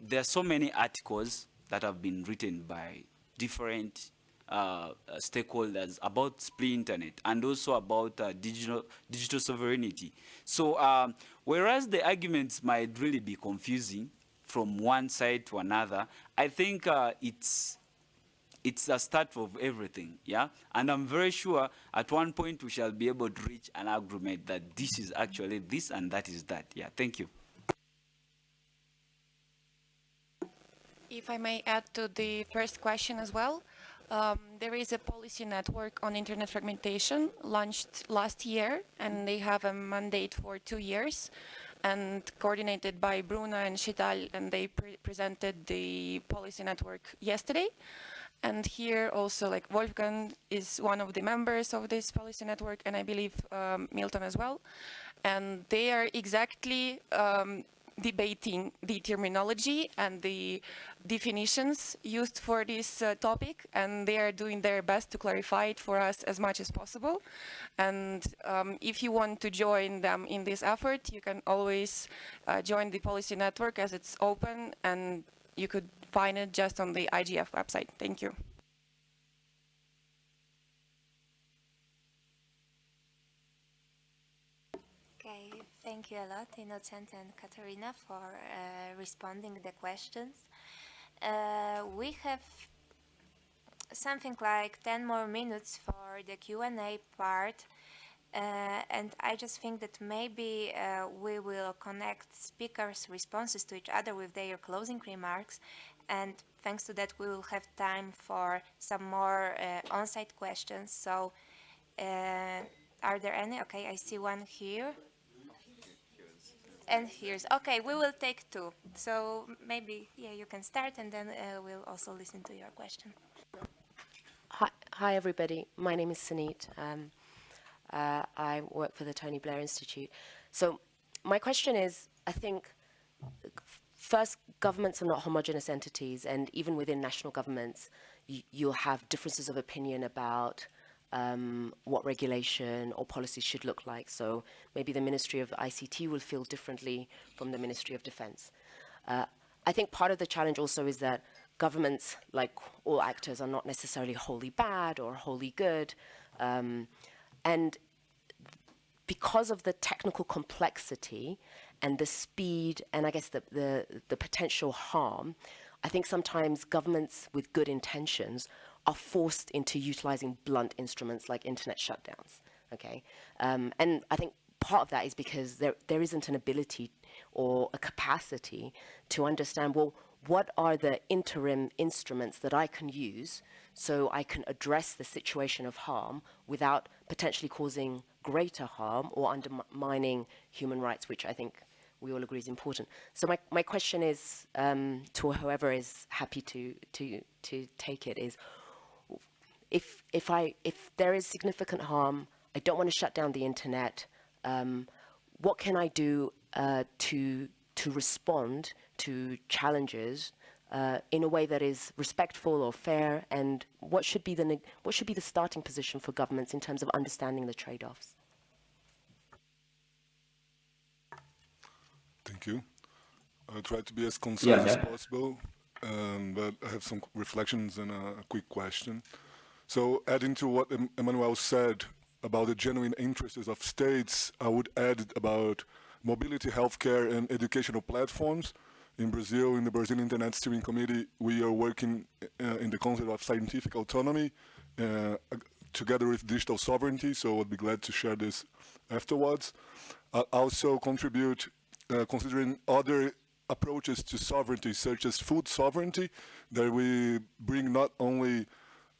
there are so many articles that have been written by different uh, stakeholders about split internet and also about uh, digital digital sovereignty. So um, whereas the arguments might really be confusing from one side to another, I think uh, it's it's a start of everything, yeah? And I'm very sure at one point we shall be able to reach an agreement that this is actually this and that is that. Yeah, thank you. If I may add to the first question as well, um, there is a policy network on internet fragmentation launched last year, and they have a mandate for two years, and coordinated by Bruno and Sheetal, and they pre presented the policy network yesterday. And here also, like Wolfgang is one of the members of this policy network, and I believe um, Milton as well. And they are exactly um, debating the terminology and the definitions used for this uh, topic, and they are doing their best to clarify it for us as much as possible. And um, if you want to join them in this effort, you can always uh, join the policy network as it's open, and you could find it just on the IGF website. Thank you. Okay, thank you a lot, Innocent and Katerina, for uh, responding the questions. Uh, we have something like 10 more minutes for the Q&A part. Uh, and I just think that maybe uh, we will connect speakers' responses to each other with their closing remarks. And thanks to that, we will have time for some more uh, on-site questions. So uh, are there any? Okay, I see one here. And here's, okay, we will take two. So maybe, yeah, you can start and then uh, we'll also listen to your question. Hi, hi everybody. My name is Sunit. Um, uh, I work for the Tony Blair Institute. So my question is, I think, first, governments are not homogenous entities, and even within national governments, you'll have differences of opinion about um, what regulation or policies should look like. So maybe the Ministry of ICT will feel differently from the Ministry of Defense. Uh, I think part of the challenge also is that governments, like all actors, are not necessarily wholly bad or wholly good. Um, and because of the technical complexity and the speed and I guess the, the, the potential harm, I think sometimes governments with good intentions are forced into utilizing blunt instruments like internet shutdowns. Okay, um, and I think part of that is because there there isn't an ability or a capacity to understand well what are the interim instruments that I can use so I can address the situation of harm without potentially causing greater harm or undermining human rights, which I think we all agree is important. So my, my question is um, to whoever is happy to, to, to take it is, if, if, I, if there is significant harm, I don't want to shut down the internet, um, what can I do uh, to, to respond to challenges uh, in a way that is respectful or fair, and what should be the what should be the starting position for governments in terms of understanding the trade-offs? Thank you. I'll try to be as concise Yeah, as possible, um, but I have some reflections and a, a quick question. So adding to what Emmanuel said about the genuine interests of states, I would add about mobility, healthcare, and educational platforms. In Brazil, in the Brazilian Internet Steering Committee, we are working uh, in the concept of scientific autonomy uh, together with digital sovereignty, so I'd be glad to share this afterwards. I'll also contribute uh, considering other approaches to sovereignty, such as food sovereignty, that we bring not only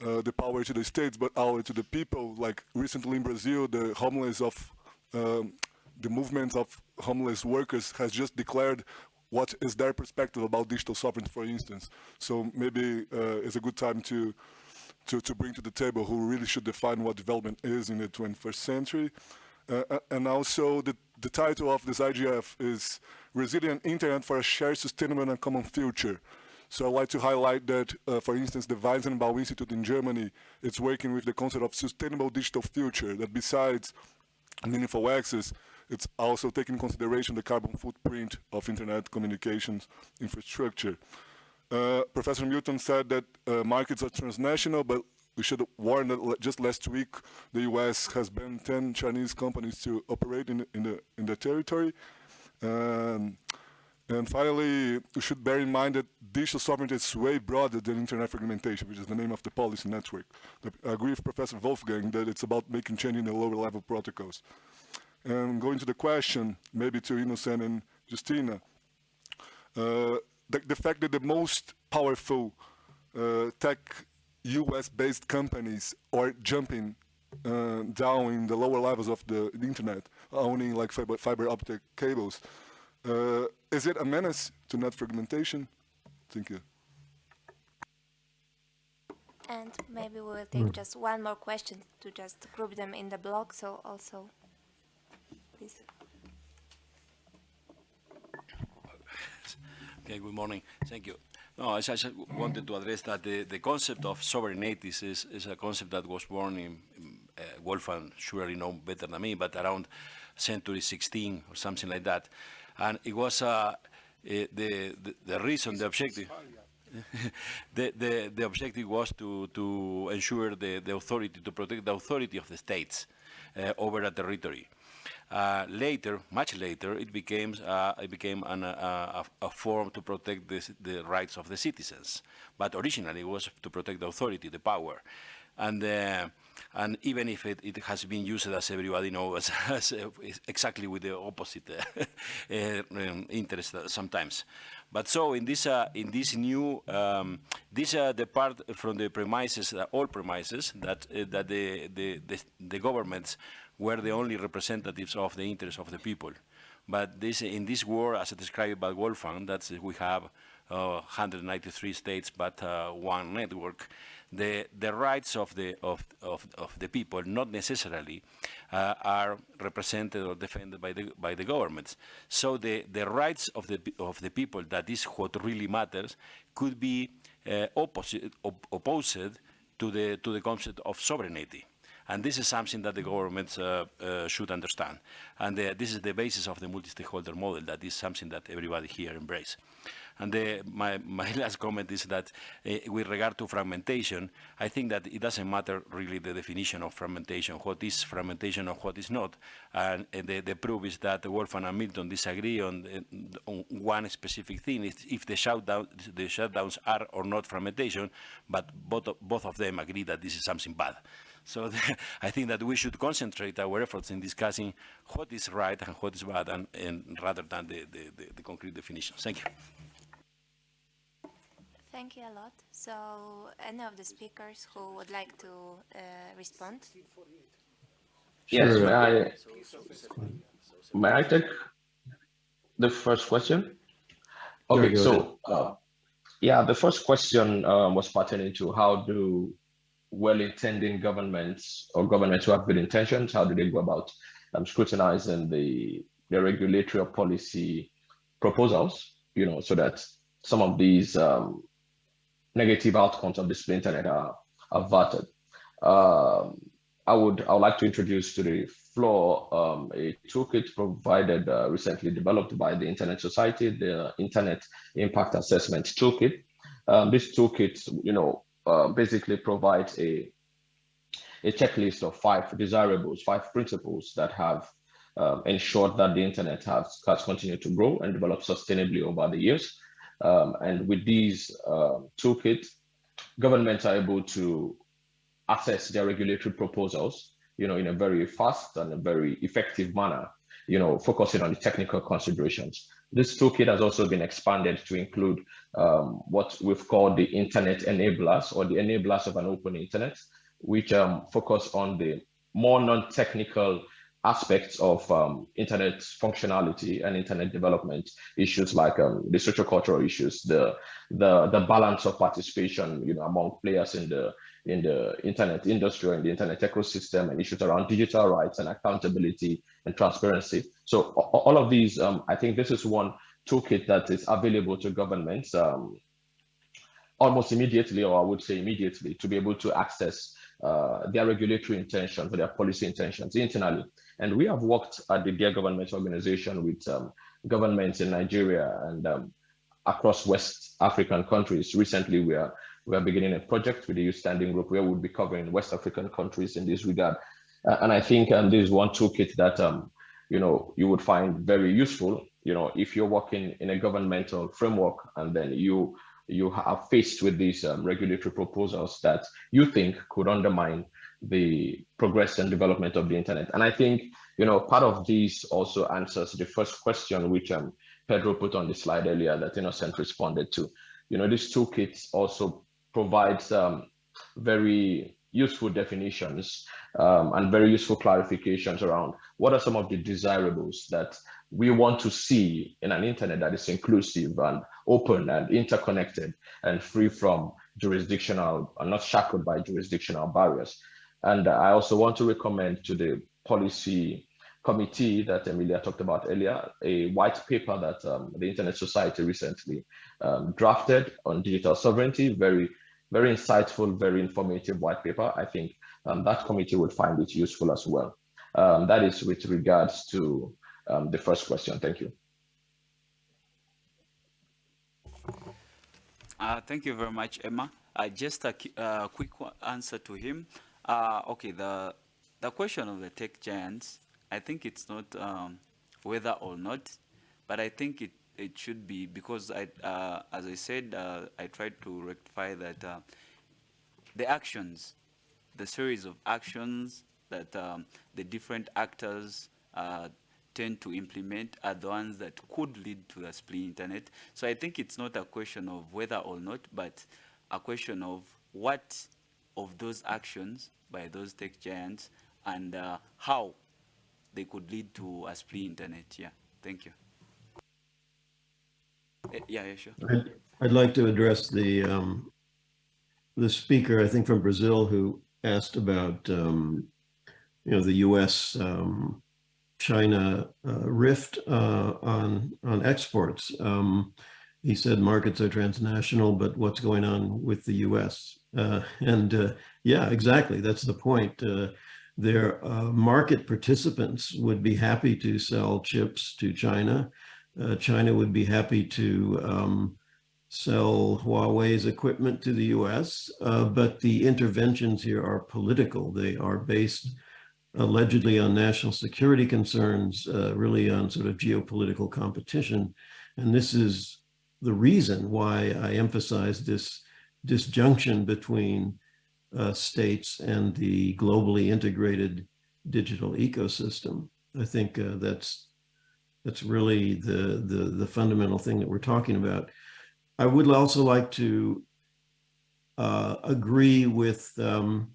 uh, the power to the states, but also to the people. Like recently in Brazil, the homeless of um, the movement of homeless workers has just declared what is their perspective about digital sovereignty, for instance. So maybe uh, it's a good time to, to, to bring to the table who really should define what development is in the 21st century. Uh, uh, and also the, the title of this IGF is Resilient Internet for a Shared, Sustainable and Common Future. So I'd like to highlight that, uh, for instance, the Weizenbaum Institute in Germany, it's working with the concept of sustainable digital future, that besides meaningful access, it's also taking consideration the carbon footprint of internet communications infrastructure. Uh, Professor Milton said that uh, markets are transnational, but we should warn that just last week the U.S. has banned 10 Chinese companies to operate in, the- in the in the territory. Um, and finally, we should bear in mind that digital sovereignty is way broader than internet fragmentation, which is the name of the policy network. I agree with Professor Wolfgang that it's about making change in the lower level protocols. And going to the question, maybe to Innocent and Justina, uh, the, the fact that the most powerful uh, tech US-based companies are jumping uh, down in the lower levels of the, the internet, owning like fiber, fiber optic cables. Uh, is it a menace to net fragmentation? Thank you. And maybe we will take just one more question to just group them in the block. So also, please. Okay, good morning. Thank you. No, I just wanted to address that the, the concept of sovereignty is, is a concept that was born in, uh, Wolfgang surely know better than me, but around century 16 or something like that. And it was uh, the, the, the reason, the objective, <laughs> the, the, the objective was to, to ensure the, the authority, to protect the authority of the states uh, over a territory. Uh, later, much later, it became uh, it became an, uh, a, a, form to protect the, the, rights of the citizens. But originally, it was to protect the authority, the power, and uh, and even if it, it, has been used, as everybody knows, <laughs> as, as, exactly with the opposite uh, <laughs> um, interest sometimes. But so in this uh, in this new um, this uh, the part from the premises, uh, all premises that uh, that the, the, the the governments were the only representatives of the interests of the people. But this in this war, as described by Wolfgang, that we have 193 states, but one network the, the rights of the, of, of, of the people not necessarily uh, are represented or defended by the, by the governments. So the, the rights of the, of the people, that is what really matters, could be uh, opposite, op opposed to the, to the concept of sovereignty. And this is something that the governments uh, uh, should understand. And uh, this is the basis of the multi-stakeholder model. That is something that everybody here embrace. And the, my, my <laughs> last comment is that uh, with regard to fragmentation, I think that it doesn't matter really the definition of fragmentation, what is fragmentation or what is not. And uh, the, the proof is that Wolfgang and Milton disagree on, uh, on one specific thing, if, the, shutdown, the shutdowns are or not fragmentation, but both, both of them agree that this is something bad. So the, <laughs> I think that we should concentrate our efforts in discussing what is right and what is bad, and, and rather than the, the, the, the concrete definitions. Thank you. Thank you a lot. So, any of the speakers who would like to uh, respond? Yes, may I, may I take the first question? Okay, so uh, yeah, the first question um, was pertaining to how do well-intending governments or governments who have good intentions, how do they go about um, scrutinizing the, the regulatory or policy proposals, you know, so that some of these um, negative outcomes of the internet are averted. Um, I would I would like to introduce to the floor um, a toolkit provided uh, recently developed by the Internet Society, the Internet Impact Assessment Toolkit. Um, this toolkit, you know, uh, basically provides a a checklist of five desirables, five principles that have um, ensured that the internet has, has continued to grow and develop sustainably over the years. Um, and with these uh, toolkits, governments are able to assess their regulatory proposals, you know, in a very fast and a very effective manner, you know, focusing on the technical considerations. This toolkit has also been expanded to include um, what we've called the internet enablers or the enablers of an open internet, which um, focus on the more non-technical aspects of um, internet functionality and internet development issues like um, the social-cultural issues, the, the the balance of participation, you know, among players in the in the internet industry and the internet ecosystem, and issues around digital rights and accountability and transparency. So all of these, um, I think this is one toolkit that is available to governments um, almost immediately, or I would say immediately, to be able to access uh, their regulatory intentions or their policy intentions internally. And we have worked at the Dear Government organization with um, governments in Nigeria and um, across West African countries. Recently, we are we are beginning a project with the Youth Standing Group where we'll be covering West African countries in this regard. Uh, and I think um, this is one toolkit that um, you know you would find very useful. You know, if you're working in a governmental framework and then you you are faced with these um, regulatory proposals that you think could undermine the progress and development of the internet. And I think, you know, part of this also answers the first question, which um, Pedro put on the slide earlier that Innocent responded to. You know, this toolkit also provides um, very useful definitions um, and very useful clarifications around what are some of the desirables that we want to see in an internet that is inclusive and open and interconnected and free from jurisdictional and not shackled by jurisdictional barriers. And I also want to recommend to the policy committee that Emilia talked about earlier, a white paper that um, the Internet Society recently um, drafted on digital sovereignty, very, very insightful, very informative white paper. I think um, that committee would find it useful as well. Um, that is with regards to um, the first question. Thank you. Uh, thank you very much, Emma. Uh, just a uh, quick answer to him. Uh, okay, the the question of the tech giants, I think it's not um, whether or not, but I think it, it should be because I, uh, as I said, uh, I tried to rectify that the actions, the series of actions that um, the different actors tend to implement are the ones that could lead to the split internet. So I think it's not a question of whether or not, but a question of what of those actions by those tech giants and uh, how they could lead to a split internet. Yeah, thank you. Uh, yeah, yeah, sure. I'd, I'd like to address the um, the speaker, I think from Brazil, who asked about um, you know the U.S. Um, China uh, rift uh, on on exports. Um, he said markets are transnational, but what's going on with the U.S. Uh, and uh, yeah, exactly. That's the point. Uh, their uh, market participants would be happy to sell chips to China. China would be happy to um, sell Huawei's equipment to the U.S. but the interventions here are political. They are based allegedly on national security concerns, uh, really on sort of geopolitical competition. And this is the reason why I emphasize this disjunction between uh, states and the globally integrated digital ecosystem. I think uh, that's that's really the, the, the fundamental thing that we're talking about. I would also like to uh, agree with um,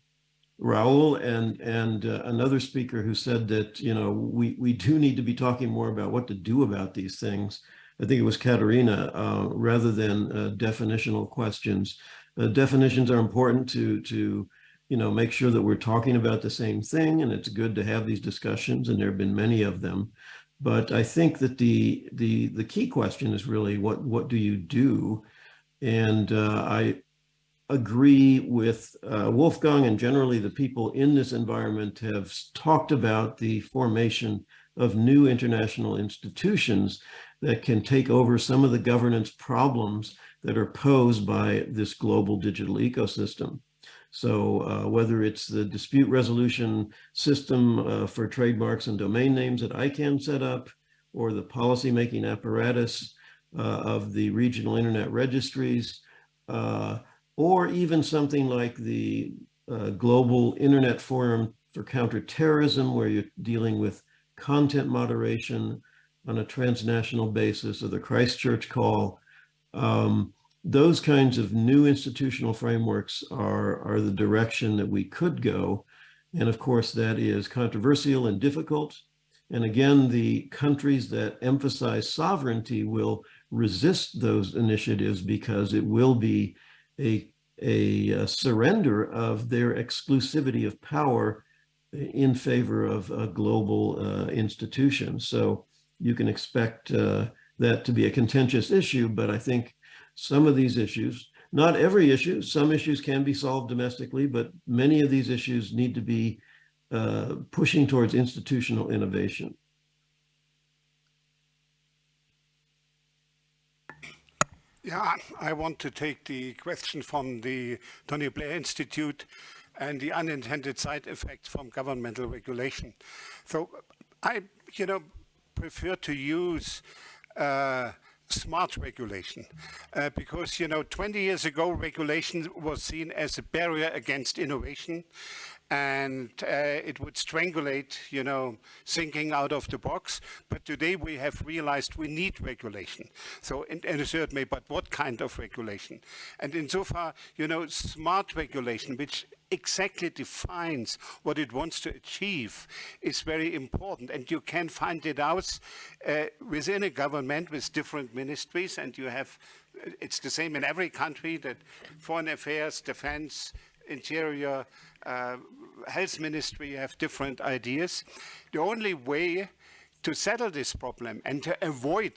Raul and and uh, another speaker who said that you know we we do need to be talking more about what to do about these things. I think it was Katerina, uh, rather than uh, definitional questions. Uh, definitions are important to to you know make sure that we're talking about the same thing, and it's good to have these discussions, and there have been many of them. But I think that the the the key question is really what what do you do, and uh, I agree with uh, Wolfgang and generally the people in this environment have talked about the formation of new international institutions that can take over some of the governance problems that are posed by this global digital ecosystem. So uh, whether it's the dispute resolution system uh, for trademarks and domain names that ICANN set up, or the policymaking apparatus uh, of the regional internet registries, uh, or even something like the uh, Global Internet Forum for Counterterrorism, where you're dealing with content moderation on a transnational basis, or the Christchurch Call. Um, those kinds of new institutional frameworks are, are the direction that we could go. And of course, that is controversial and difficult. And again, the countries that emphasize sovereignty will resist those initiatives because it will be a, a, a surrender of their exclusivity of power in favor of a global uh, institution. So you can expect uh, that to be a contentious issue, but I think some of these issues, not every issue, some issues can be solved domestically, but many of these issues need to be uh, pushing towards institutional innovation. Yeah, I want to take the question from the Tony Blair Institute and the unintended side effects from governmental regulation. So I, you know, prefer to use uh, smart regulation uh, because, you know, 20 years ago, regulation was seen as a barrier against innovation and uh, it would strangulate, you know, thinking out of the box. But today we have realized we need regulation. So in, a certain way, but what kind of regulation? And insofar, you know, smart regulation, which exactly defines what it wants to achieve is very important. And you can find it out uh, within a government with different ministries. And you have, it's the same in every country that foreign affairs, defense, interior, uh, health ministry have different ideas. The only way to settle this problem and to avoid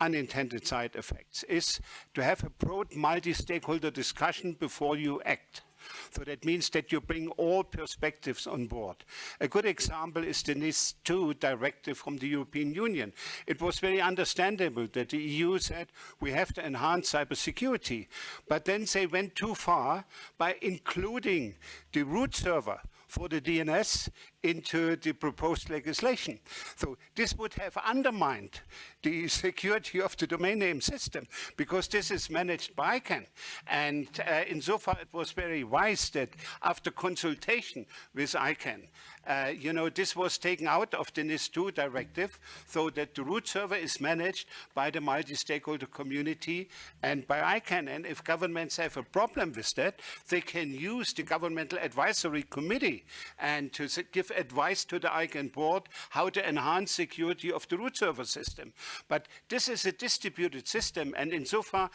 unintended side effects is to have a broad multi-stakeholder discussion before you act. So that means that you bring all perspectives on board. A good example is the NIS2 directive from the European Union. It was very understandable that the EU said we have to enhance cybersecurity, but then they went too far by including the root server for the DNS into the proposed legislation. So this would have undermined the security of the domain name system because this is managed by ICANN. And uh, insofar it was very wise that after consultation with ICANN, uh, you know, this was taken out of the NIS2 directive so that the root server is managed by the multi-stakeholder community and by ICANN. And if governments have a problem with that, they can use the governmental advisory committee and to give advice to the ICANN board how to enhance security of the root server system. But this is a distributed system and insofar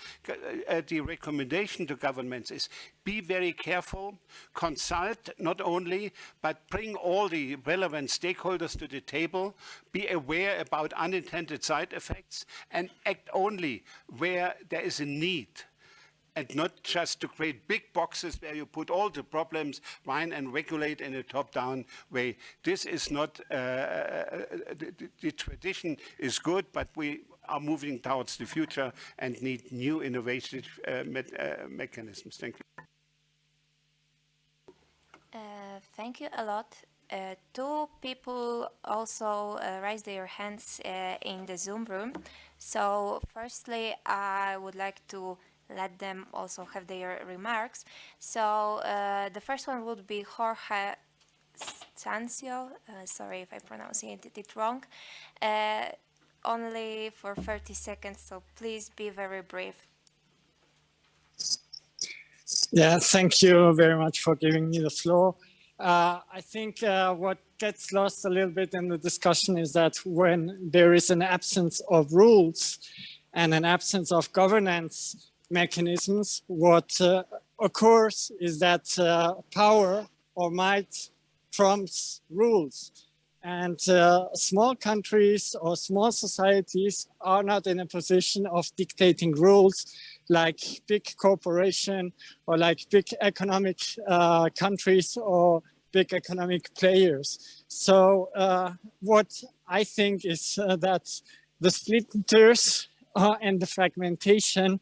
uh, the recommendation to governments is be very careful, consult not only, but bring all the relevant stakeholders to the table, be aware about unintended side effects, and act only where there is a need and not just to create big boxes where you put all the problems fine and regulate in a top-down way. This is not, uh, uh the, the, tradition is good, but we are moving towards the future and need new innovative uh, me uh, mechanisms. Thank you. Uh, thank you a lot. Uh, two people also raised their hands in the Zoom room. So firstly, I would like to let them also have their remarks. So uh, the first one would be Jorge Cancio, uh, sorry if I pronounced it, it wrong, only for 30 seconds, so please be very brief. Yeah, thank you very much for giving me the floor. Uh, I think uh, what gets lost a little bit in the discussion is that when there is an absence of rules and an absence of governance mechanisms, what uh, occurs is that uh, power or might trumps rules. And uh, small countries or small societies are not in a position of dictating rules like big corporation or like big economic uh, countries or big economic players. So uh, what I think is uh, that the splinters and the fragmentation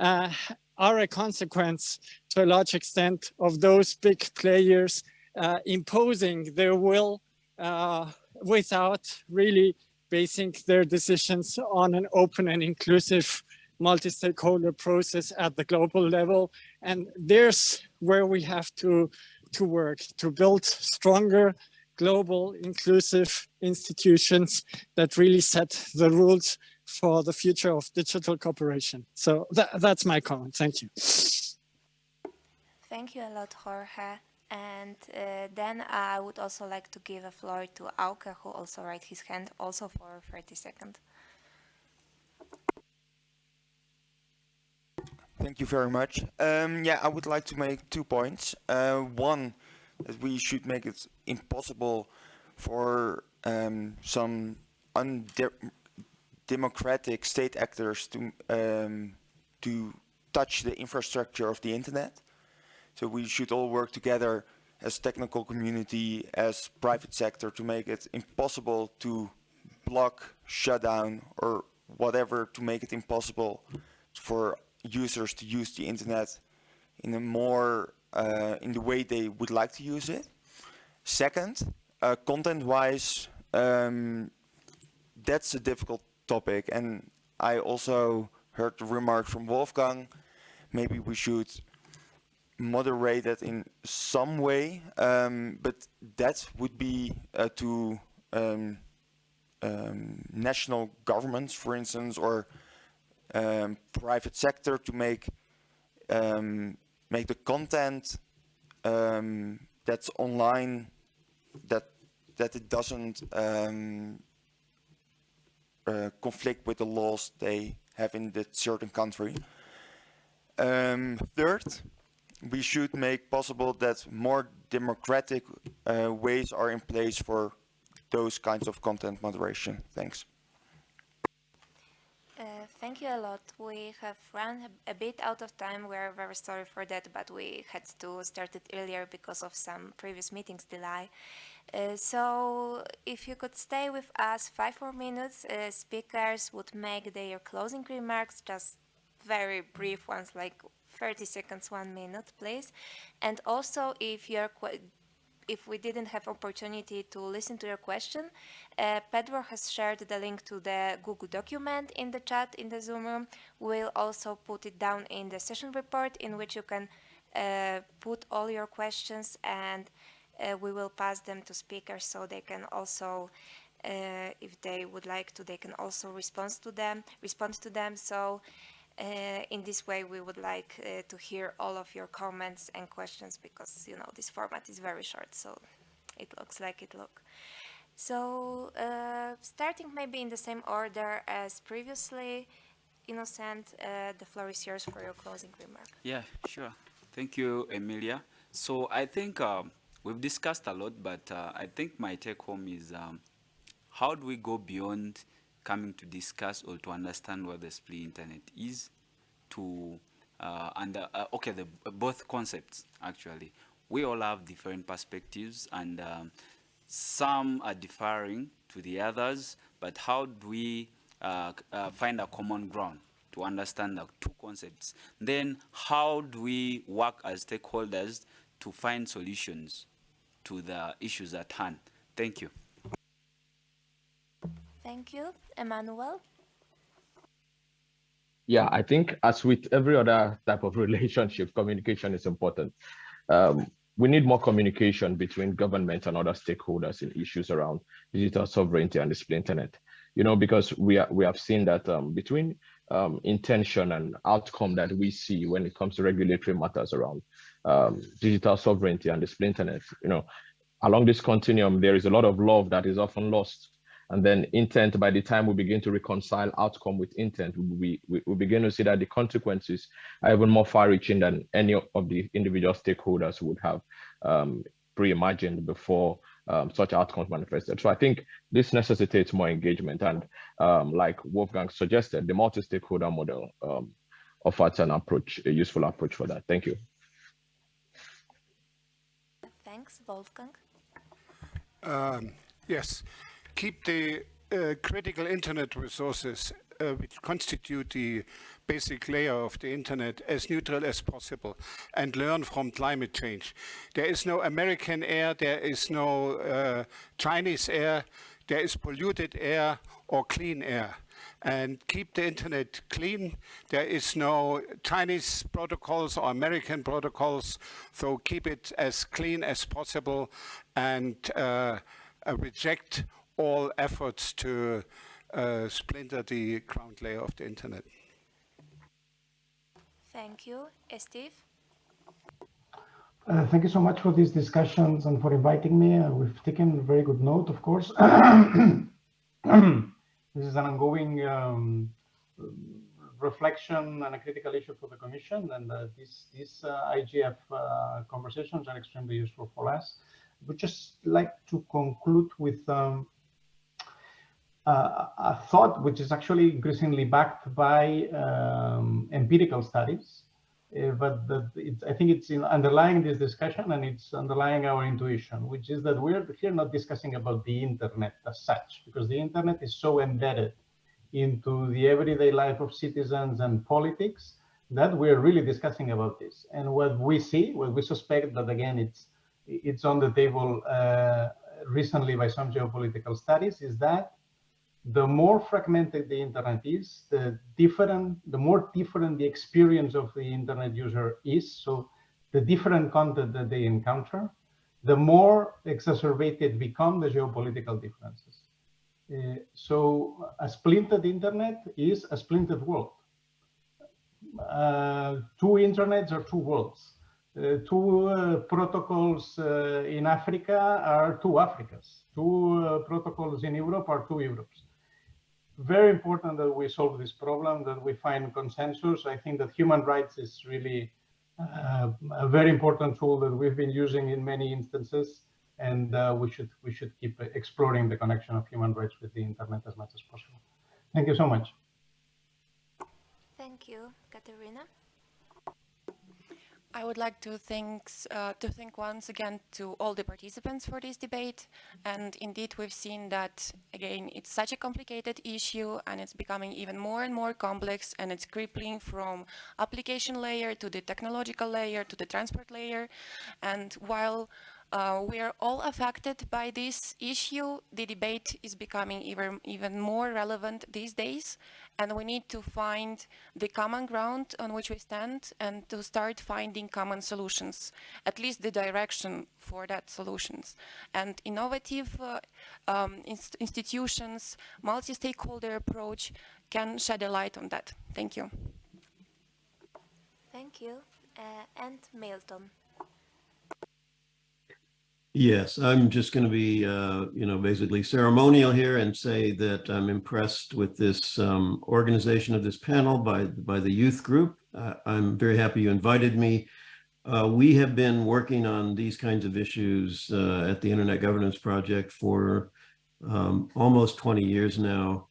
uh, are a consequence to a large extent of those big players imposing their will uh, without really basing their decisions on an open and inclusive multi-stakeholder process at the global level. And there's where we have to, to work to build stronger global inclusive institutions that really set the rules for the future of digital cooperation. So that, that's my comment. Thank you. Thank you a lot, Jorge. And uh, then I would also like to give a floor to Auke, who also raised his hand, also for 30 seconds. Thank you very much. Um, yeah, I would like to make two points. Uh, one, that we should make it impossible for um, some undemocratic state actors to um, to touch the infrastructure of the internet. So we should all work together as technical community, as private sector to make it impossible to block, shut down or whatever to make it impossible for users to use the internet in a more uh, in the way they would like to use it. Second, uh, content-wise, um, that's a difficult topic, and I also heard the remark from Wolfgang. Maybe we should moderated in some way, um, but that would be uh, to um, um, national governments, for instance, or um, private sector to make um, make the content um, that's online that that it doesn't uh, conflict with the laws they have in that certain country. third, we should make possible that more democratic uh, ways are in place for those kinds of content moderation. Thanks. Uh, thank you a lot. We have run a bit out of time. We're very sorry for that, but we had to start it earlier because of some previous meetings delay. Uh, so if you could stay with us five more minutes, uh, speakers would make their closing remarks, just very brief ones, like 30 seconds, one minute, please. And also, if you're if we didn't have opportunity to listen to your question, uh, Pedro has shared the link to the Google document in the chat in the Zoom room. We'll also put it down in the session report in which you can uh, put all your questions and we will pass them to speakers so they can also uh, if they would like to they can also respond to them respond to them so uh, in this way, we would like uh, to hear all of your comments and questions because, you know, this format is very short, so it looks like it look. So, uh, starting maybe in the same order as previously, Innocent, uh, the floor is yours for your closing remark. Yeah, sure. Thank you, Emilia. So I think um, we've discussed a lot, but uh, I think my take home is um, how do we go beyond coming to discuss or to understand what the split internet is to uh, and uh, okay the both concepts actually. We all have different perspectives and um, some are differing to the others but how do we uh, uh, find a common ground to understand the two concepts? Then how do we work as stakeholders to find solutions to the issues at hand thank you Thank you. Emmanuel? Yeah, I think as with every other type of <laughs> relationship, communication is important. Um, we need more communication between government and other stakeholders in issues around digital sovereignty and the internet. You know, because we are, we have seen that um, between um, intention and outcome that we see when it comes to regulatory matters around um, digital sovereignty and the internet, you know, along this continuum, there is a lot of love that is often lost and then intent, by the time we begin to reconcile outcome with intent, we, we, we begin to see that the consequences are even more far reaching than any of the individual stakeholders would have um, pre-imagined before um, such outcomes manifested. So I think this necessitates more engagement. And um, like Wolfgang suggested, the multi-stakeholder model um, offers an approach, a useful approach for that. Thank you. Thanks, Wolfgang. Um, yes keep the uh, critical internet resources uh, which constitute the basic layer of the internet as neutral as possible and learn from climate change. There is no American air, there is no uh, Chinese air, there is polluted air or clean air. And keep the internet clean. There is no Chinese protocols or American protocols, so keep it as clean as possible and uh, uh reject all efforts to uh, splinter the ground layer of the internet. Thank you. Steve? Uh, thank you so much for these discussions and for inviting me. Uh, we've taken very good note, of course. <clears throat> <coughs> this is an ongoing um, reflection and a critical issue for the Commission, and uh, these, uh, IGF uh, conversations are extremely useful for us. I would just like to conclude with um, a thought which is actually increasingly backed by um, empirical studies. Uh, but I think it's underlying this discussion and it's underlying our intuition, which is that we're here not discussing about the internet as such, because the internet is so embedded into the everyday life of citizens and politics that we're really discussing about this. And what we see, what we suspect that again, it's it's on the table uh, recently by some geopolitical studies, is that the more fragmented the internet is, the different, the more different the experience of the internet user is. So the different content that they encounter, the more exacerbated become the geopolitical differences. Uh, so a splintered internet is a splintered world. Uh, two internets are two worlds. Uh, two uh, protocols uh, in Africa are two Africas. Two uh, protocols in Europe are two Europes very important that we solve this problem, that we find consensus. I think that human rights is really uh, a very important tool that we've been using in many instances, and uh, we should we should keep exploring the connection of human rights with the internet as much as possible. Thank you so much. Thank you, Katerina. I would like to thanks uh, to thank once again to all the participants for this debate. And indeed, we've seen that again, it's such a complicated issue, and it's becoming even more and more complex, and it's crippling from application layer to the technological layer to the transport layer. And while uh, we are all affected by this issue. The debate is becoming even, even more relevant these days, and we need to find the common ground on which we stand and to start finding common solutions, at least the direction for that solutions. And innovative uh, um, inst institutions, multi-stakeholder approach can shed a light on that. Thank you. Thank you. Uh, and Milton. Yes, I'm just going to be, uh, you know, basically ceremonial here and say that I'm impressed with this um, organization of this panel by, by the youth group. Uh, I'm very happy you invited me. Uh, we have been working on these kinds of issues uh, at the Internet Governance Project for um, almost 20 years now.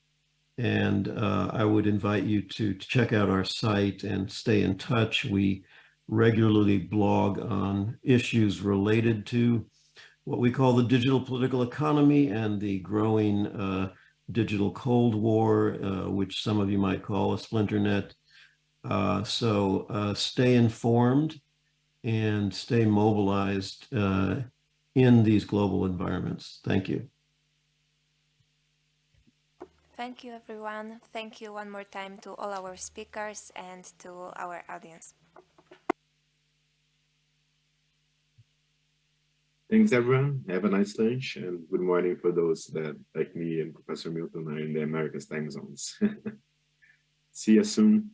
And uh, I would invite you to, to check out our site and stay in touch. We regularly blog on issues related to what we call the digital political economy and the growing uh, digital Cold War, uh, which some of you might call a splinternet. Uh, so uh, stay informed and stay mobilized uh, in these global environments. Thank you. Thank you, everyone. Thank you one more time to all our speakers and to our audience. Thanks, everyone. Have a nice lunch and good morning for those that, like me and Professor Milton, are in the Americas time zones. <laughs> See you soon.